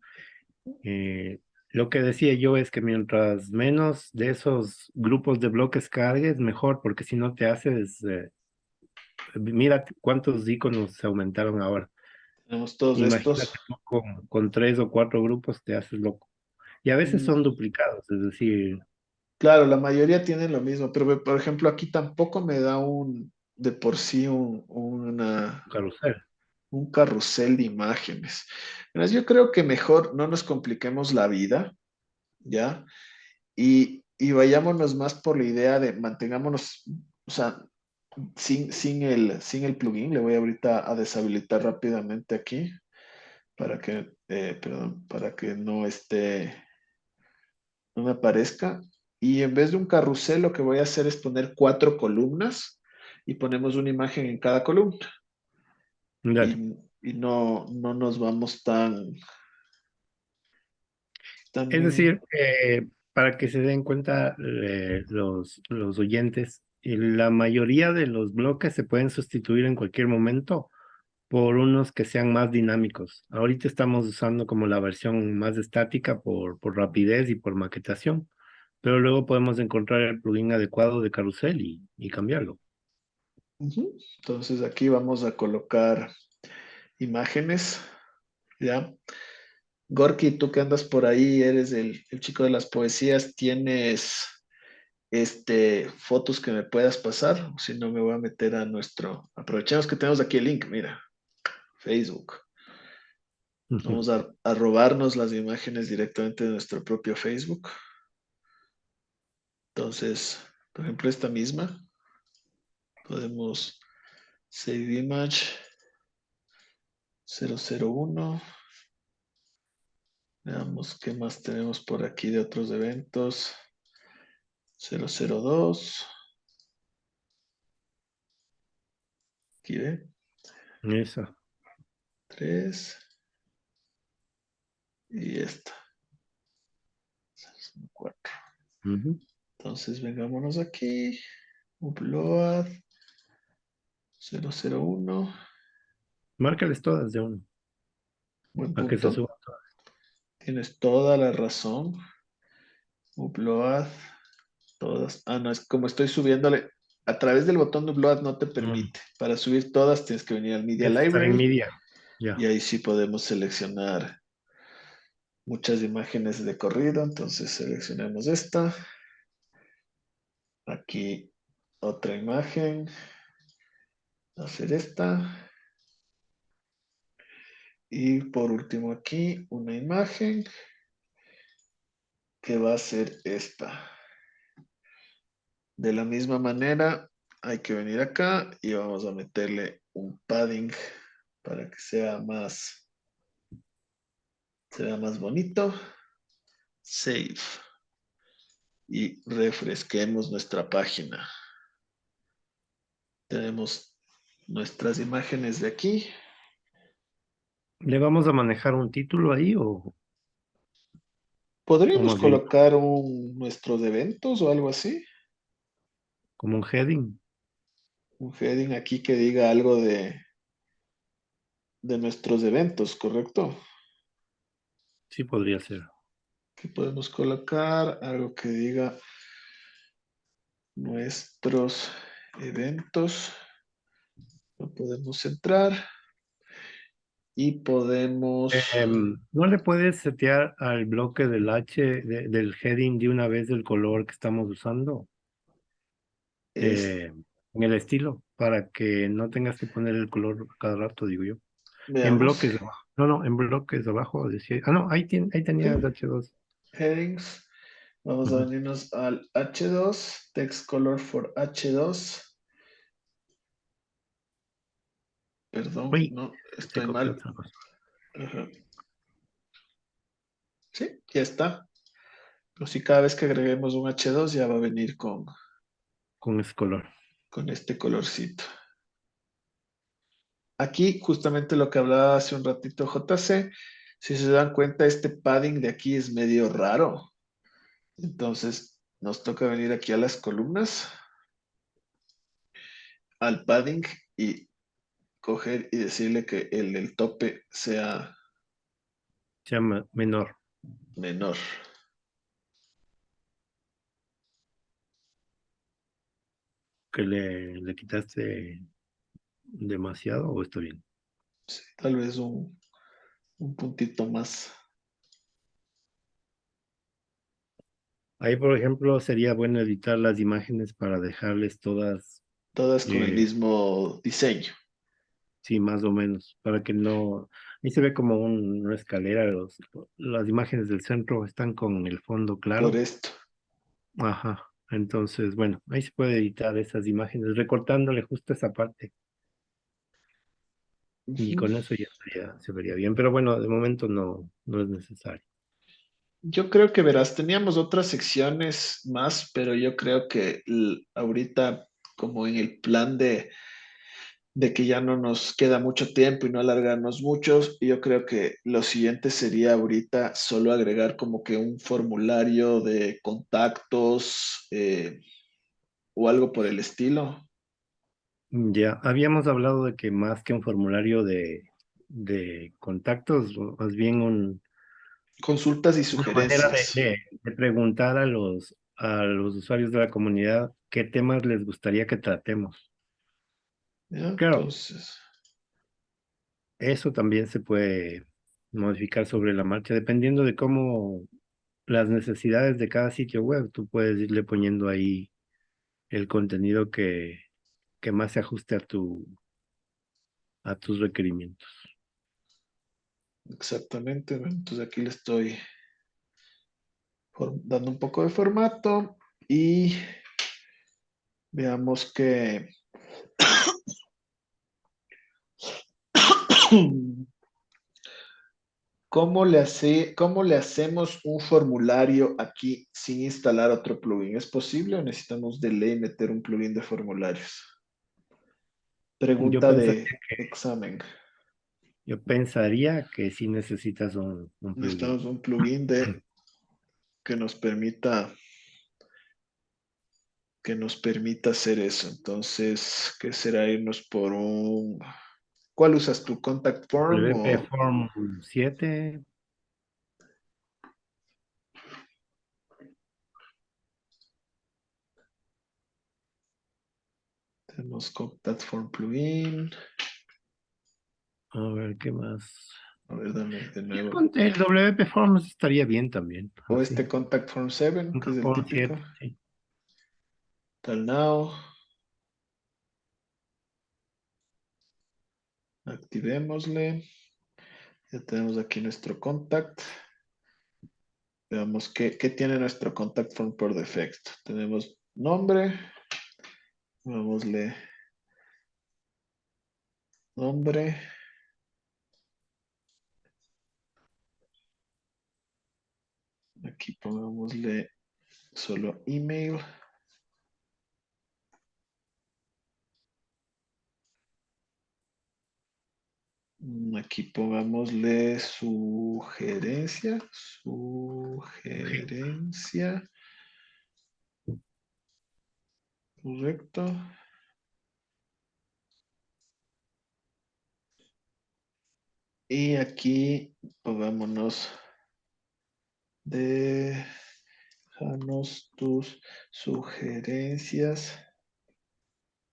Eh, lo que decía yo es que mientras menos de esos grupos de bloques cargues, mejor, porque si no te haces... eh, mira cuántos iconos se aumentaron ahora. Tenemos todos Imagínate estos. con, con tres o cuatro grupos te haces loco. Y a veces Mm. son duplicados, es decir, Claro, la mayoría tienen lo mismo, pero por ejemplo aquí tampoco me da un, de por sí un, una, carrusel. un carrusel de imágenes. Verás, yo creo que mejor no nos compliquemos la vida, ¿ya? Y, y vayámonos más por la idea de mantengámonos, o sea, sin, sin, el, sin el plugin. Le voy ahorita a deshabilitar rápidamente aquí para que, eh, perdón, para que no esté, no me aparezca. Y en vez de un carrusel, lo que voy a hacer es poner cuatro columnas y ponemos una imagen en cada columna. Dale. Y, y no, no nos vamos tan, tan- Es decir, eh, para que se den cuenta eh, los, los oyentes, eh, la mayoría de los bloques se pueden sustituir en cualquier momento por unos que sean más dinámicos. Ahorita estamos usando como la versión más estática por, por rapidez y por maquetación, pero luego podemos encontrar el plugin adecuado de carrusel y, y cambiarlo. Entonces aquí vamos a colocar imágenes, ¿ya? Gorky, tú que andas por ahí, eres el, el chico de las poesías, tienes este, fotos que me puedas pasar, si no me voy a meter a nuestro, aprovechemos que tenemos aquí el link, mira, Facebook. Vamos a, a, robarnos las imágenes directamente de nuestro propio Facebook. Entonces, por ejemplo, esta misma, podemos save image 001. Veamos qué más tenemos por aquí de otros eventos. 002. Aquí ve. Esa. 3. Y esta. 4. Entonces vengámonos aquí. Upload. 001. Márcales todas de uno. Buen punto. Tienes toda la razón. Upload. Todas. Ah, no, es como estoy subiéndole. A través del botón de upload no te permite. Para subir todas tienes que venir al Media Library. Media. Y ahí sí podemos seleccionar muchas imágenes de corrido. Entonces seleccionemos esta. Aquí otra imagen. Hacer esta. Y por último aquí una imagen que va a ser esta. De la misma manera hay que venir acá y vamos a meterle un padding para que sea más, se vea más bonito. Save. Y refresquemos nuestra página. Tenemos nuestras imágenes de aquí. ¿Le vamos a manejar un título ahí o...? ¿Podríamos colocar un, nuestros eventos o algo así? Como un heading. Un heading aquí que diga algo de, de nuestros eventos, ¿correcto? Sí, podría ser. Aquí podemos colocar algo que diga nuestros eventos. Lo podemos entrar y podemos... Em, ¿No le puedes setear al bloque del H, del heading de una vez del color que estamos usando? Eh, en el estilo, para que no tengas que poner el color cada rato, digo yo. En bloques abajo. No, no, en bloques abajo decía. Ah, no, ahí, tiene, ahí tenía el H2. Headings. Vamos a venirnos al H2, text color for H2. Perdón, no, estoy mal. Sí, ya está. Pero si cada vez que agreguemos un H2 ya va a venir con, con ese color. Con este colorcito. Aquí justamente lo que hablaba hace un ratito JC, si se dan cuenta este padding de aquí es medio raro. Entonces nos toca venir aquí a las columnas, al padding y coger y decirle que el del tope sea... Sea menor. Menor. que le, le quitaste demasiado o está bien? Sí, tal vez un, un puntito más. Ahí, por ejemplo, sería bueno editar las imágenes para dejarles todas... Todas con el eh, mismo diseño. Sí, más o menos, para que no... Ahí se ve como una escalera, los, las imágenes del centro están con el fondo claro. Por esto. Ajá. Entonces, bueno, ahí se puede editar esas imágenes, recortándole justo esa parte. Y con eso ya se vería bien, pero bueno, de momento no, no es necesario. Yo creo que verás, teníamos otras secciones más, pero yo creo que ahorita, como en el plan de, de que ya no nos queda mucho tiempo y no alargarnos muchos, yo creo que lo siguiente sería ahorita solo agregar como que un formulario de contactos eh, o algo por el estilo. Ya, habíamos hablado de que más que un formulario de, de contactos, más bien un... Consultas y sugerencias. De, de, preguntar a los, a los usuarios de la comunidad qué temas les gustaría que tratemos. claro, eso también se puede modificar sobre la marcha, dependiendo de cómo las necesidades de cada sitio web. Tú puedes irle poniendo ahí el contenido que, que más se ajuste a tu a tus requerimientos. Exactamente. Entonces aquí le estoy dando un poco de formato y veamos que ¿Cómo le, hace, ¿Cómo le hacemos un formulario aquí sin instalar otro plugin? ¿Es posible o necesitamos de ley meter un plugin de formularios? Pregunta de examen. Yo pensaría que sí necesitas un, plugin. Necesitamos un plugin de, que nos permita que nos permita hacer eso. Entonces, ¿qué será irnos por un ¿Cuál usas tu Contact Form? WP Form 7. Tenemos Contact Form Plugin. A ver, ¿qué más? A ver, dame de nuevo. El WP Forms estaría bien también. O este Contact Form 7, que es el típico. 7, sí. Tal now. Activémosle. Ya tenemos aquí nuestro contact. Veamos qué, tiene nuestro contact form por defecto. Tenemos nombre. Vámosle nombre. Aquí pongámosle solo email. Aquí pongámosle sugerencia, sugerencia. Correcto. Y aquí pongámonos déjanos tus sugerencias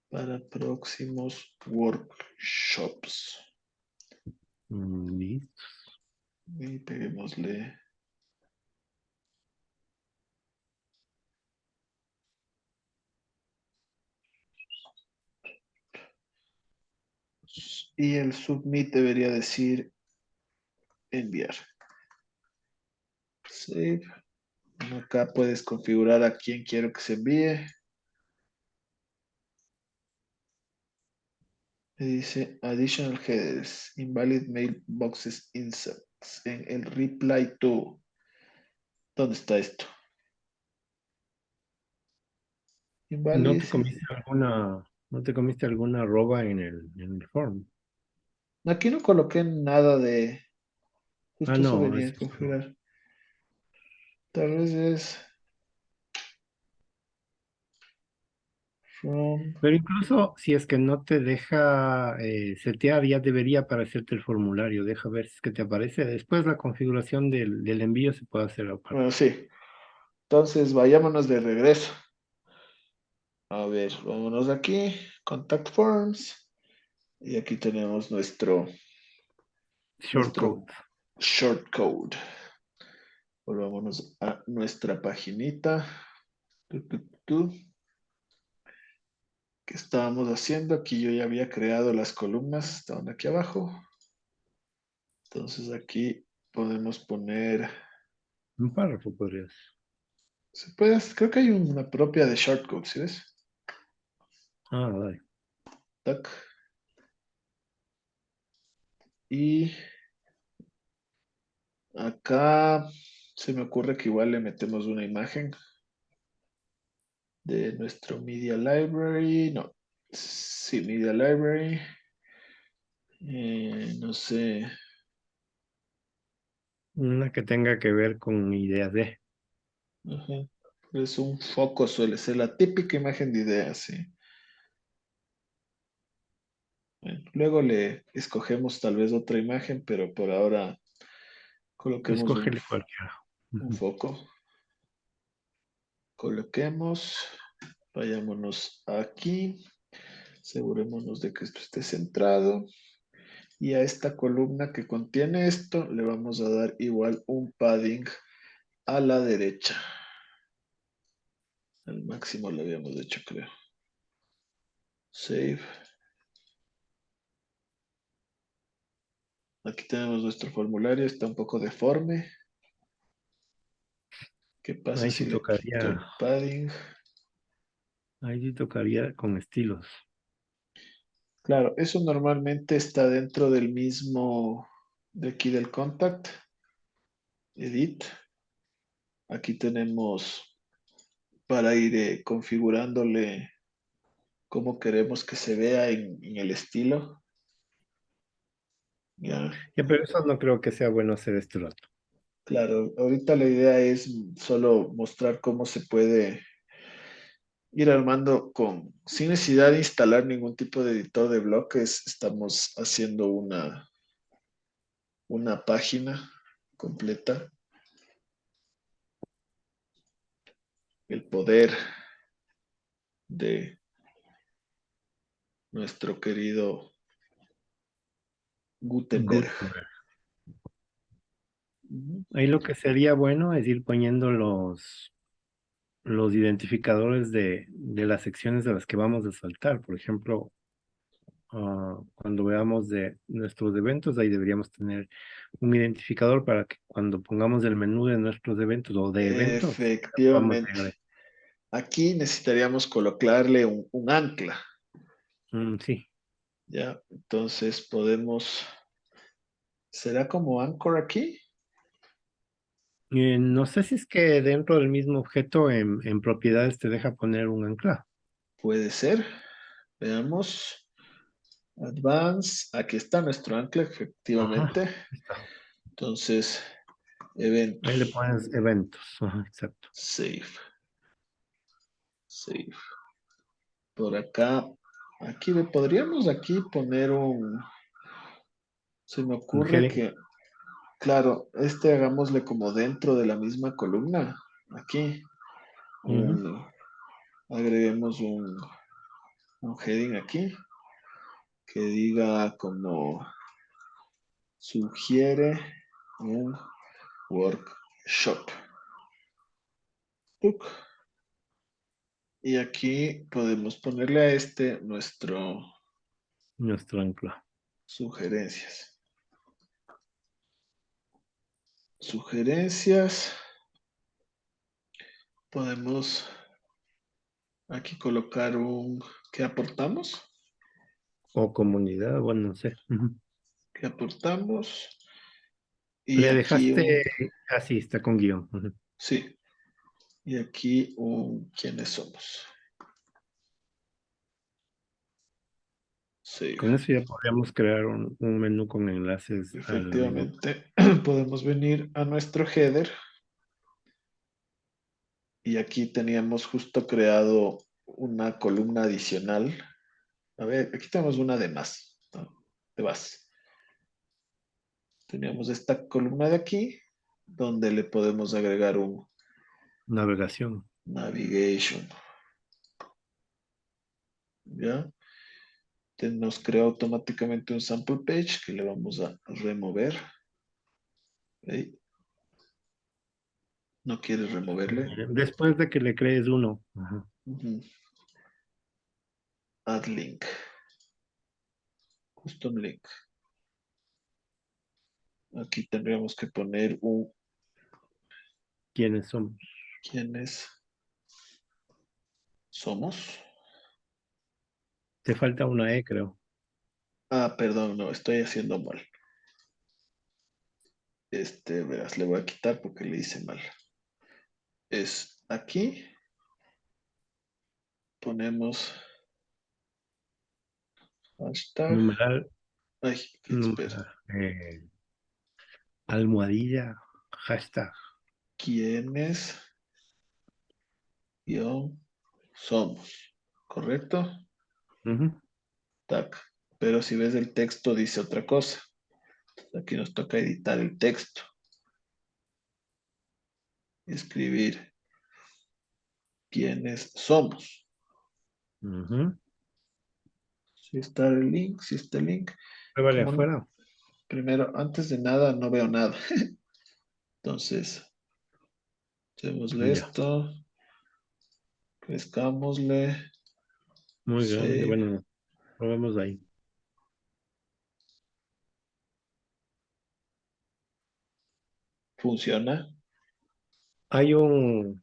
para próximos workshops. Listo. Y peguémosle. Y el submit debería decir enviar. Save. Acá puedes configurar a quién quiero que se envíe. dice additional headers, invalid mailboxes inserts en el reply to. ¿Dónde está esto? ¿No te comiste alguna, no te comiste alguna arroba en el, en el form? Aquí no coloqué nada de justo ah, no, es... configurar. Tal vez es Pero incluso si es que no te deja eh, setear, ya debería aparecerte el formulario. Deja ver si es que te aparece. Después la configuración del, envío se puede hacer aparte. Bueno, sí. Entonces, vayámonos de regreso. A ver, vámonos aquí. Contact Forms. Y aquí tenemos nuestro... Shortcode. Shortcode. Volvámonos a nuestra paginita que estábamos haciendo. Aquí yo ya había creado las columnas, estaban aquí abajo. Entonces aquí podemos poner... Un párrafo podrías. Se puede, creo que hay una propia de shortcode, ¿sí ves? Ah, vale. Y acá se me ocurre que igual le metemos una imagen de nuestro Media Library. No, sí, Media Library. Eh, no sé. Una que tenga que ver con ideas de. Es un foco, suele ser la típica imagen de ideas, sí. Luego le escogemos tal vez otra imagen, pero por ahora coloquemos un, un foco coloquemos, vayámonos aquí, asegurémonos de que esto esté centrado y a esta columna que contiene esto le vamos a dar igual un padding a la derecha. Al máximo lo habíamos hecho, creo. Save. Aquí tenemos nuestro formulario, está un poco deforme. ¿Qué pasa Ahí si tocaría... el padding? Ahí sí tocaría con estilos. Claro, eso normalmente está dentro del mismo, de aquí del contact, edit. Aquí tenemos para ir eh, configurándole cómo queremos que se vea en, el estilo. Ya. pero eso no creo que sea bueno hacer este rato. Claro, ahorita la idea es solo mostrar cómo se puede ir armando con, sin necesidad de instalar ningún tipo de editor de bloques, estamos haciendo una, una página completa. El poder de nuestro querido Gutenberg. Ahí lo que sería bueno es ir poniendo los los identificadores de, las secciones de las que vamos a saltar. Por ejemplo, ah, cuando veamos de nuestros eventos, ahí deberíamos tener un identificador para que cuando pongamos el menú de nuestros eventos o de eventos. Efectivamente. Aquí necesitaríamos colocarle un, ancla. Mm, sí. Ya, entonces podemos... ¿Será como anchor aquí? Eh, no sé si es que dentro del mismo objeto en, propiedades te deja poner un ancla. Puede ser. Veamos. Advance. Aquí está nuestro ancla, efectivamente. Entonces, eventos. Ahí le pones eventos. exacto. Save. Save. Por acá. Aquí podríamos aquí poner un... Se me ocurre que Claro, este hagámosle como dentro de la misma columna. Aquí. agreguemos un, un heading aquí que diga como sugiere un workshop. Y aquí podemos ponerle a este nuestro... Nuestro ancla. Sugerencias. Sugerencias. Podemos aquí colocar un ¿qué aportamos? O comunidad, bueno, no sé. ¿Qué aportamos? Y Le dejaste así, está con guion. Sí. Y aquí un quiénes somos. Con eso ya podríamos crear un, menú con enlaces. Efectivamente, podemos venir a nuestro header. Y aquí teníamos justo creado una columna adicional. A ver, aquí tenemos una de más, de más. Teníamos esta columna de aquí, donde le podemos agregar un... Navegación. Navigation. ¿Ya? nos crea automáticamente un sample page que le vamos a remover. No quieres removerle. Después de que le crees uno. Add link. Custom link. Aquí tendríamos que poner un... ¿Quiénes somos? ¿Quiénes somos? Te falta una E, creo. Ah, perdón, no, estoy haciendo mal. Este, verás, le voy a quitar porque le hice mal. Es aquí. Ponemos hashtag. Numeral. Ay, espera. Eh, almohadilla, hashtag. ¿Quiénes? Somos. ¿Correcto? Pero si ves el texto dice otra cosa. Aquí nos toca editar el texto. Escribir quiénes somos. Si está el link, si está el link. Vale afuera. Primero, antes de nada, no veo nada. Entonces, Démosle esto. Pescámosle. Muy bien, bueno, probemos ahí. ¿Funciona? Hay un,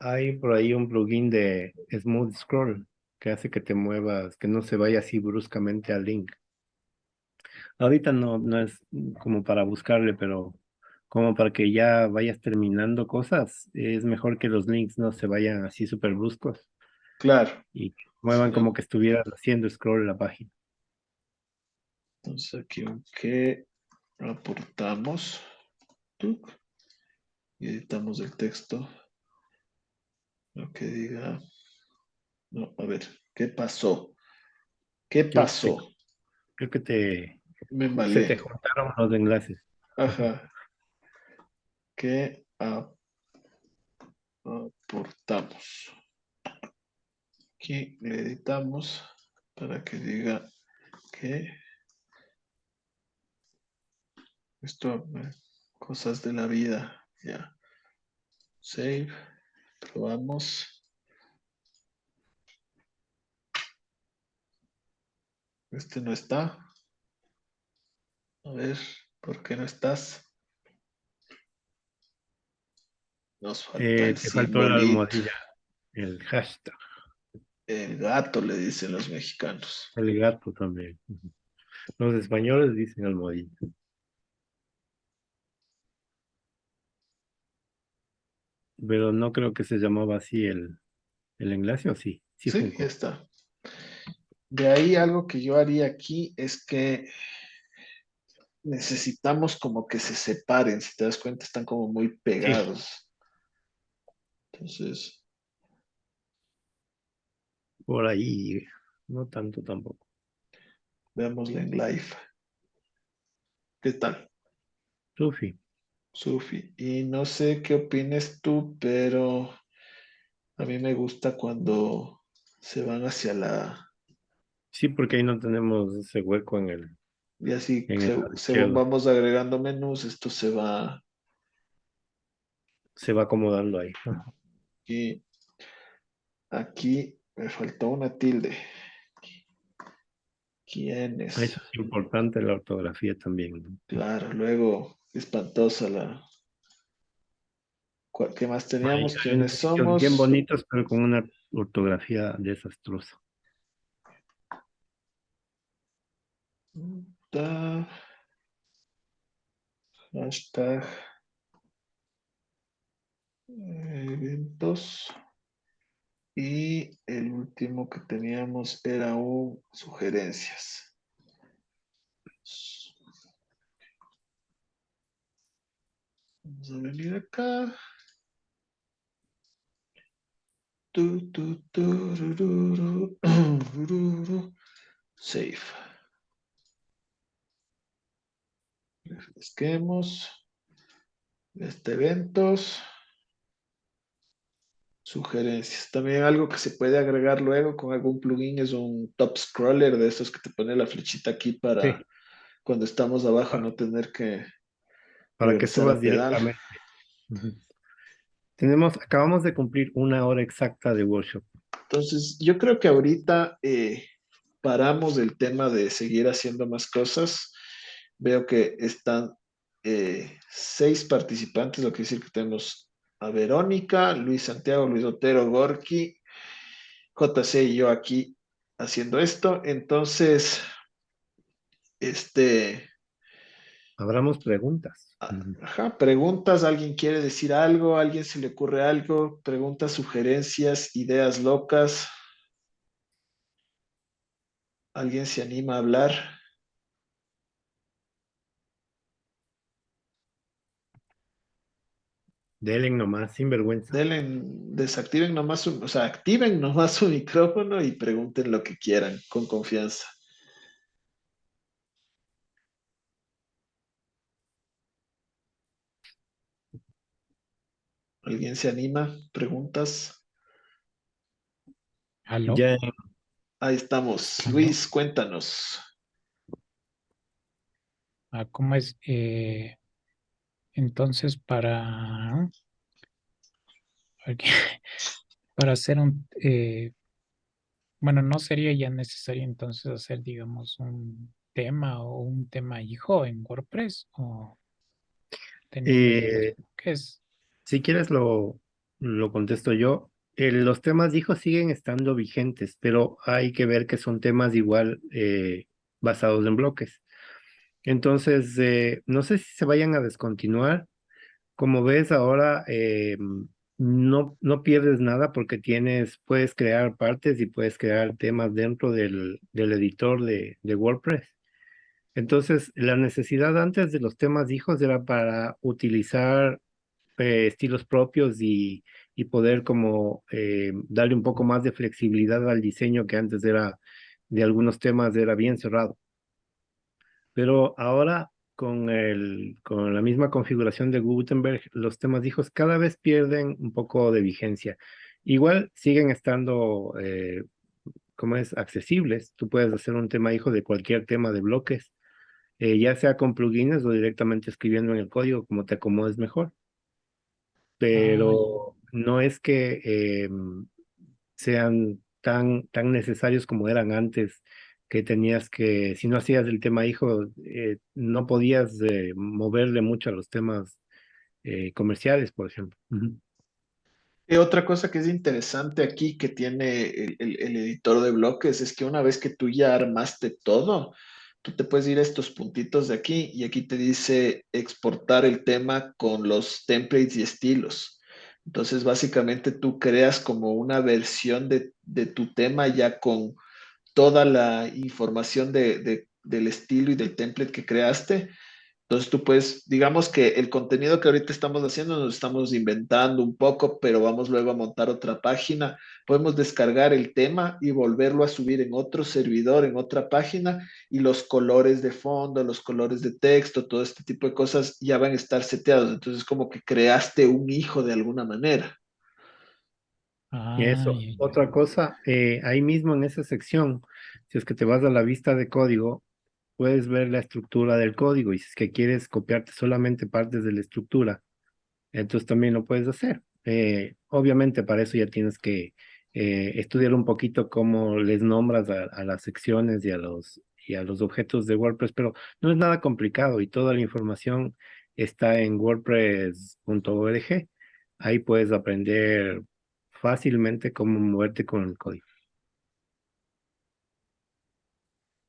hay por ahí un plugin de Smooth Scroll que hace que te muevas, que no se vaya así bruscamente al link. Ahorita no, no es como para buscarle, pero como para que ya vayas terminando cosas, es mejor que los links no se vayan así súper bruscos. Claro. Y muevan como que estuvieras haciendo scroll la página. Entonces aquí que aportamos y editamos el texto. Lo que diga. No, a ver, ¿qué pasó? ¿Qué pasó? Creo que te, Me se te juntaron los enlaces. Ajá que aportamos. Aquí le editamos para que diga que esto, eh, cosas de la vida, ya. Save, probamos. Este no está. A ver, ¿por qué no estás? Nos falta eh, te faltó la almohadilla, el hashtag. El gato le dicen los mexicanos. El gato también. Los españoles dicen almohadilla. Pero no creo que se llamaba así el, el enlace, ¿o sí? Sí, sí está. De ahí algo que yo haría aquí es que necesitamos como que se separen, si te das cuenta, están como muy pegados. Entonces. Por ahí, no tanto tampoco. Veámosle en live. ¿Qué tal? Sufi. Sufi. Y no sé qué opines tú, pero a mí me gusta cuando se van hacia la... Sí, porque ahí no tenemos ese hueco en el... Y así, según vamos agregando menús, esto se va... Se va acomodando ahí. Aquí, aquí me faltó una tilde. ¿Quién es? Eso es importante la ortografía también. Claro, luego espantosa la... ¿Qué más teníamos? ¿Quiénes somos? Bien bonitos, pero con una ortografía desastrosa. Hashtag eventos. Y el último que teníamos era un sugerencias. Vamos a venir acá. Tu, tu, tu, Save. Refresquemos. Este eventos. Sugerencias. También algo que se puede agregar luego con algún plugin es un top scroller de esos que te pone la flechita aquí para cuando estamos abajo no tener que... Para que subas directamente. Tenemos, acabamos de cumplir una hora exacta de workshop. Entonces, yo creo que ahorita eh, paramos el tema de seguir haciendo más cosas. Veo que están eh, seis participantes, lo que quiere decir que tenemos a Verónica, Luis Santiago, Luis Otero, Gorky, JC y yo aquí haciendo esto. Entonces, este... Abramos preguntas. Ajá, preguntas, alguien quiere decir algo, alguien se le ocurre algo, preguntas, sugerencias, ideas locas. ¿Alguien se anima a hablar? Delen nomás, sin vergüenza. Delen, desactiven nomás, su, o sea, activen nomás su micrófono y pregunten lo que quieran, con confianza. ¿Alguien se anima? ¿Preguntas? ¿Aló? Ahí estamos. Luis, cuéntanos. Ah, ¿Cómo es? Eh, entonces, para para hacer un, eh, bueno, no sería ya necesario entonces hacer, digamos, un tema o un tema hijo en WordPress o eh, ¿qué es? Si quieres lo, lo contesto yo. Eh, los temas hijo siguen estando vigentes, pero hay que ver que son temas igual eh, basados en bloques. Entonces, no sé si se vayan a descontinuar. Como ves ahora, no, no pierdes nada porque tienes, puedes crear partes y puedes crear temas dentro del, del editor de, de, WordPress. Entonces, la necesidad antes de los temas hijos era para utilizar eh, estilos propios y, y poder como eh, darle un poco más de flexibilidad al diseño que antes era de algunos temas era bien cerrado. Pero ahora con, el, con la misma configuración de Gutenberg, los temas hijos cada vez pierden un poco de vigencia. Igual siguen estando, eh, como es, accesibles. Tú puedes hacer un tema hijo de cualquier tema de bloques, eh, ya sea con plugins o directamente escribiendo en el código como te acomodes mejor. Pero no es que em, sean tan, tan necesarios como eran antes que tenías que, si no hacías el tema hijo, eh, no podías eh, moverle mucho a los temas eh, comerciales, por ejemplo. otra cosa que es interesante aquí que tiene el, el, editor de bloques es que una vez que tú ya armaste todo, tú te puedes ir a estos puntitos de aquí y aquí te dice exportar el tema con los templates y estilos. Entonces, básicamente tú creas como una versión de, de tu tema ya con toda la información de, del estilo y del template que creaste. Entonces tú puedes, digamos que el contenido que ahorita estamos haciendo nos estamos inventando un poco, pero vamos luego a montar otra página. Podemos descargar el tema y volverlo a subir en otro servidor, en otra página, y los colores de fondo, los colores de texto, todo este tipo de cosas ya van a estar seteados. Entonces como que creaste un hijo de alguna manera y eso, otra cosa, eh, ahí mismo en esa sección, si es que te vas a la vista de código, puedes ver la estructura del código y si es que quieres copiarte solamente partes de la estructura, entonces también lo puedes hacer. Eh, obviamente para eso ya tienes que eh, estudiar un poquito cómo les nombras a, las secciones y a, los, y a los objetos de WordPress, pero no es nada complicado y toda la información está en wordpress.org. Ahí puedes aprender fácilmente cómo moverte con el código.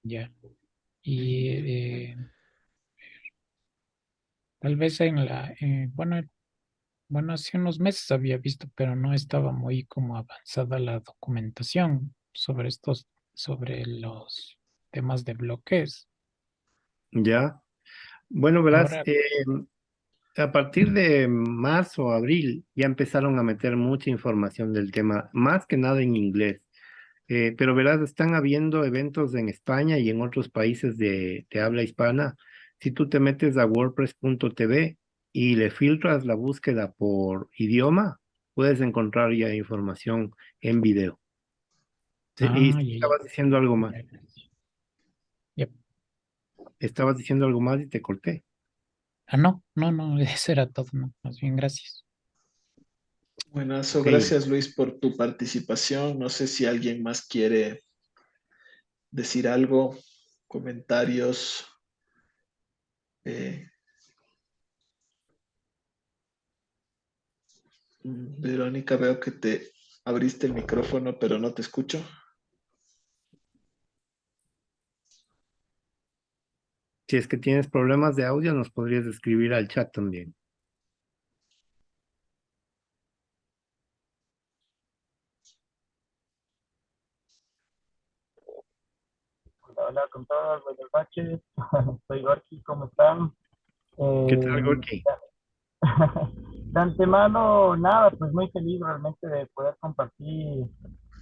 Ya. Y eh, tal vez en la, eh, bueno, bueno, hace unos meses había visto, pero no estaba muy como avanzada la documentación sobre estos, sobre los temas de bloques. Ya. Bueno, verás, em, a partir de marzo o abril ya empezaron a meter mucha información del tema, más que nada en inglés. Eh, pero verás, están habiendo eventos en España y en otros países de, habla hispana. Si tú te metes a wordpress.tv y le filtras la búsqueda por idioma, puedes encontrar ya información en video. y ah, estabas diciendo algo más. Estabas diciendo algo más y te corté. Ah, no, no, no, eso era todo, no, más bien gracias. Buenas, gracias Luis por tu participación. No sé si alguien más quiere decir algo, comentarios. Eh, Verónica, veo que te abriste el micrófono, pero no te escucho. Si es que tienes problemas de audio, nos podrías escribir al chat también. Hola, hola con todos, buenas noches. Soy Gorky, ¿cómo están? ¿Qué tal, eh, Gorky? de antemano, nada, pues muy feliz realmente de poder compartir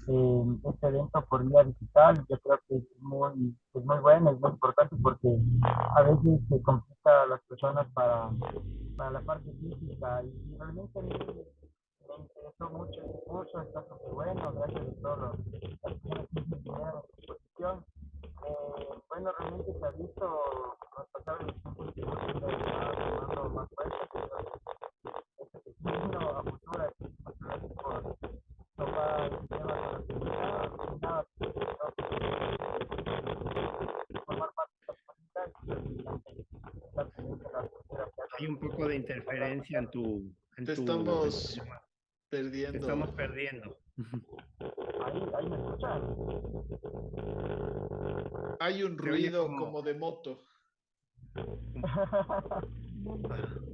este evento por vía digital. Yo creo que es muy, es muy bueno, es muy importante porque a veces se complica a las personas para, para la parte física y realmente mí me interesó mucho el curso, está súper bueno, gracias a todos los que estuvieron a disposición. Eh, bueno, realmente se ha visto, nos pasaron los tomando más fuerza, pero este a futuro, Hay un poco de interferencia en tu... En Te estamos perdiendo. Te estamos perdiendo. Hay un ruido como... de moto.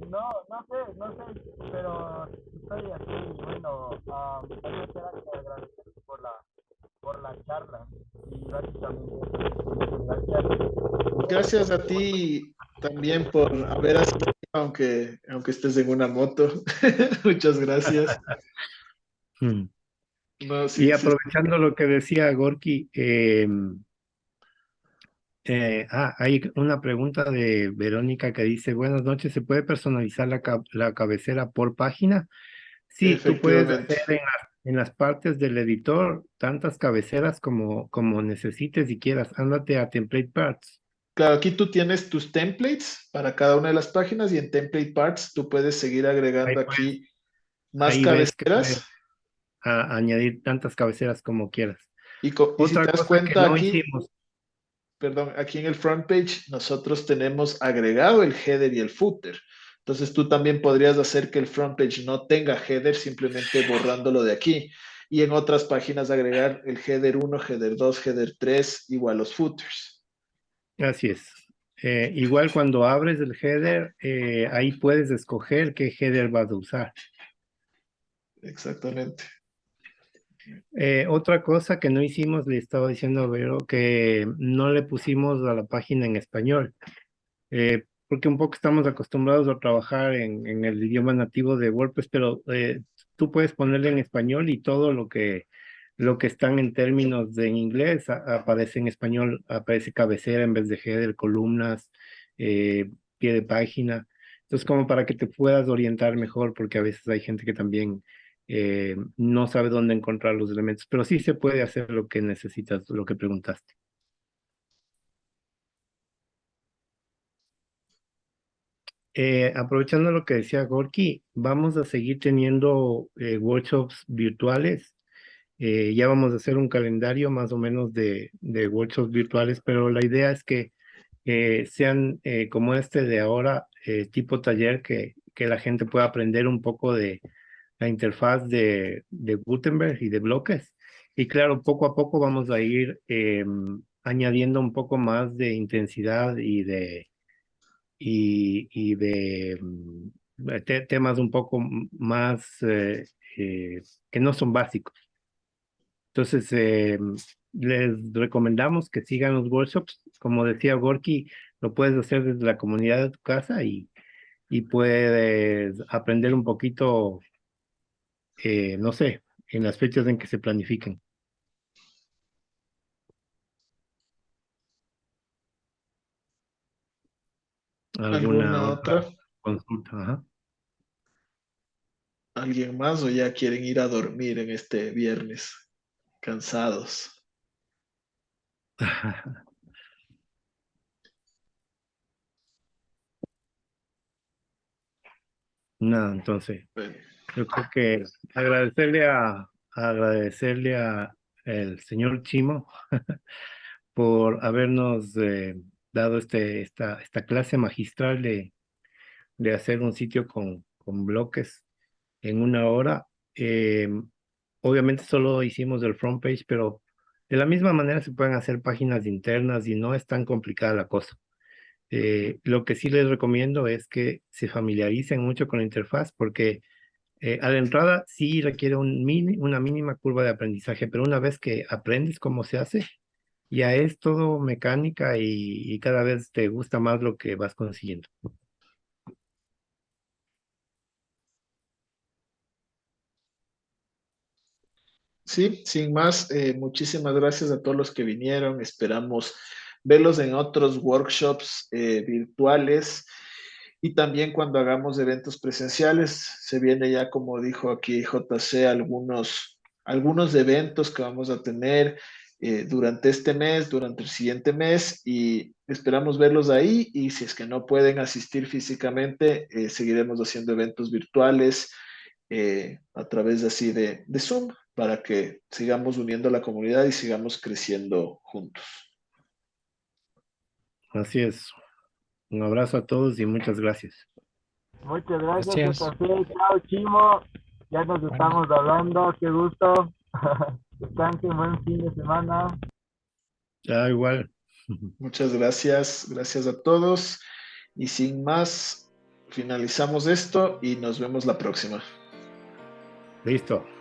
No, no sé, no sé, pero estoy aquí, bueno, um, también que agradecer por la, por la charla y gracias. Gracias a ti también por haber asistido, aunque, aunque estés en una moto. Muchas gracias. Hmm y aprovechando lo que decía Gorky, em, eh, ah, hay una pregunta de Verónica que dice, buenas noches, ¿se puede personalizar la, la cabecera por página? Sí, tú puedes hacer en, las partes del editor tantas cabeceras como, como necesites y quieras. Ándate a Template Parts. Claro, aquí tú tienes tus templates para cada una de las páginas y en Template Parts tú puedes seguir agregando aquí más cabeceras añadir tantas cabeceras como quieras. Y, si te das cuenta aquí, perdón, aquí en el front page nosotros tenemos agregado el header y el footer. Entonces tú también podrías hacer que el front page no tenga header simplemente borrándolo de aquí. Y en otras páginas agregar el header 1, header 2, header 3, igual los footers. Así es. Eh, igual cuando abres el header, eh, ahí puedes escoger qué header vas a usar. Exactamente. Eh, otra cosa que no hicimos, le estaba diciendo a Vero, que no le pusimos a la página en español, eh, porque un poco estamos acostumbrados a trabajar en, en el idioma nativo de WordPress, pero eh, tú puedes ponerle en español y todo lo que, lo que están en términos de inglés aparece en español, aparece cabecera en vez de header, columnas, pie de página. Entonces, como para que te puedas orientar mejor, porque a veces hay gente que también eh, no sabe dónde encontrar los elementos, pero sí se puede hacer lo que necesitas, lo que preguntaste. Eh, aprovechando lo que decía Gorky, vamos a seguir teniendo eh, workshops virtuales. Ya vamos a hacer un calendario más o menos de, workshops virtuales, pero la idea es que sean como este de ahora, tipo taller, que, que la gente pueda aprender un poco de, la interfaz de, Gutenberg y de bloques. Y claro, poco a poco vamos a ir añadiendo un poco más de intensidad y de, y, y de mm, temas un poco más eh, eh, que no son básicos. Entonces, em, les recomendamos que sigan los workshops. Como decía Gorky, lo puedes hacer desde la comunidad de tu casa y, y puedes aprender un poquito eh, no sé, en las fechas en que se planifiquen. ¿Alguna, otra? consulta? ¿Alguien más o ya quieren ir a dormir en este viernes? Cansados. No, entonces. Yo creo que agradecerle a, agradecerle a el señor Chimo por habernos eh, dado este, esta, esta clase magistral de, de hacer un sitio con, con bloques en una hora. Eh, obviamente solo hicimos el front page, pero de la misma manera se pueden hacer páginas internas y no es tan complicada la cosa. Eh, lo que sí les recomiendo es que se familiaricen mucho con la interfaz porque eh, a la entrada sí requiere una mínima curva de aprendizaje, pero una vez que aprendes cómo se hace, ya es todo mecánica y cada vez te gusta más lo que vas consiguiendo. Sí, sin más, eh, muchísimas gracias a todos los que vinieron. Esperamos verlos en otros workshops eh, virtuales. Y también cuando hagamos eventos presenciales, se viene ya, como dijo aquí JC, algunos, algunos eventos que vamos a tener eh, durante este mes, durante el siguiente mes, y esperamos verlos ahí. Y si es que no pueden asistir físicamente, seguiremos haciendo eventos virtuales a través así de, de Zoom. Para que sigamos uniendo a la comunidad y sigamos creciendo juntos. Así es. Un abrazo a todos y muchas gracias. Muchas gracias, Chao, Chimo. Ya nos estamos hablando. Qué gusto. Descansen, buen fin de semana. Ya, igual. Muchas gracias. Gracias a todos. Y sin más, finalizamos esto y nos vemos la próxima. Listo.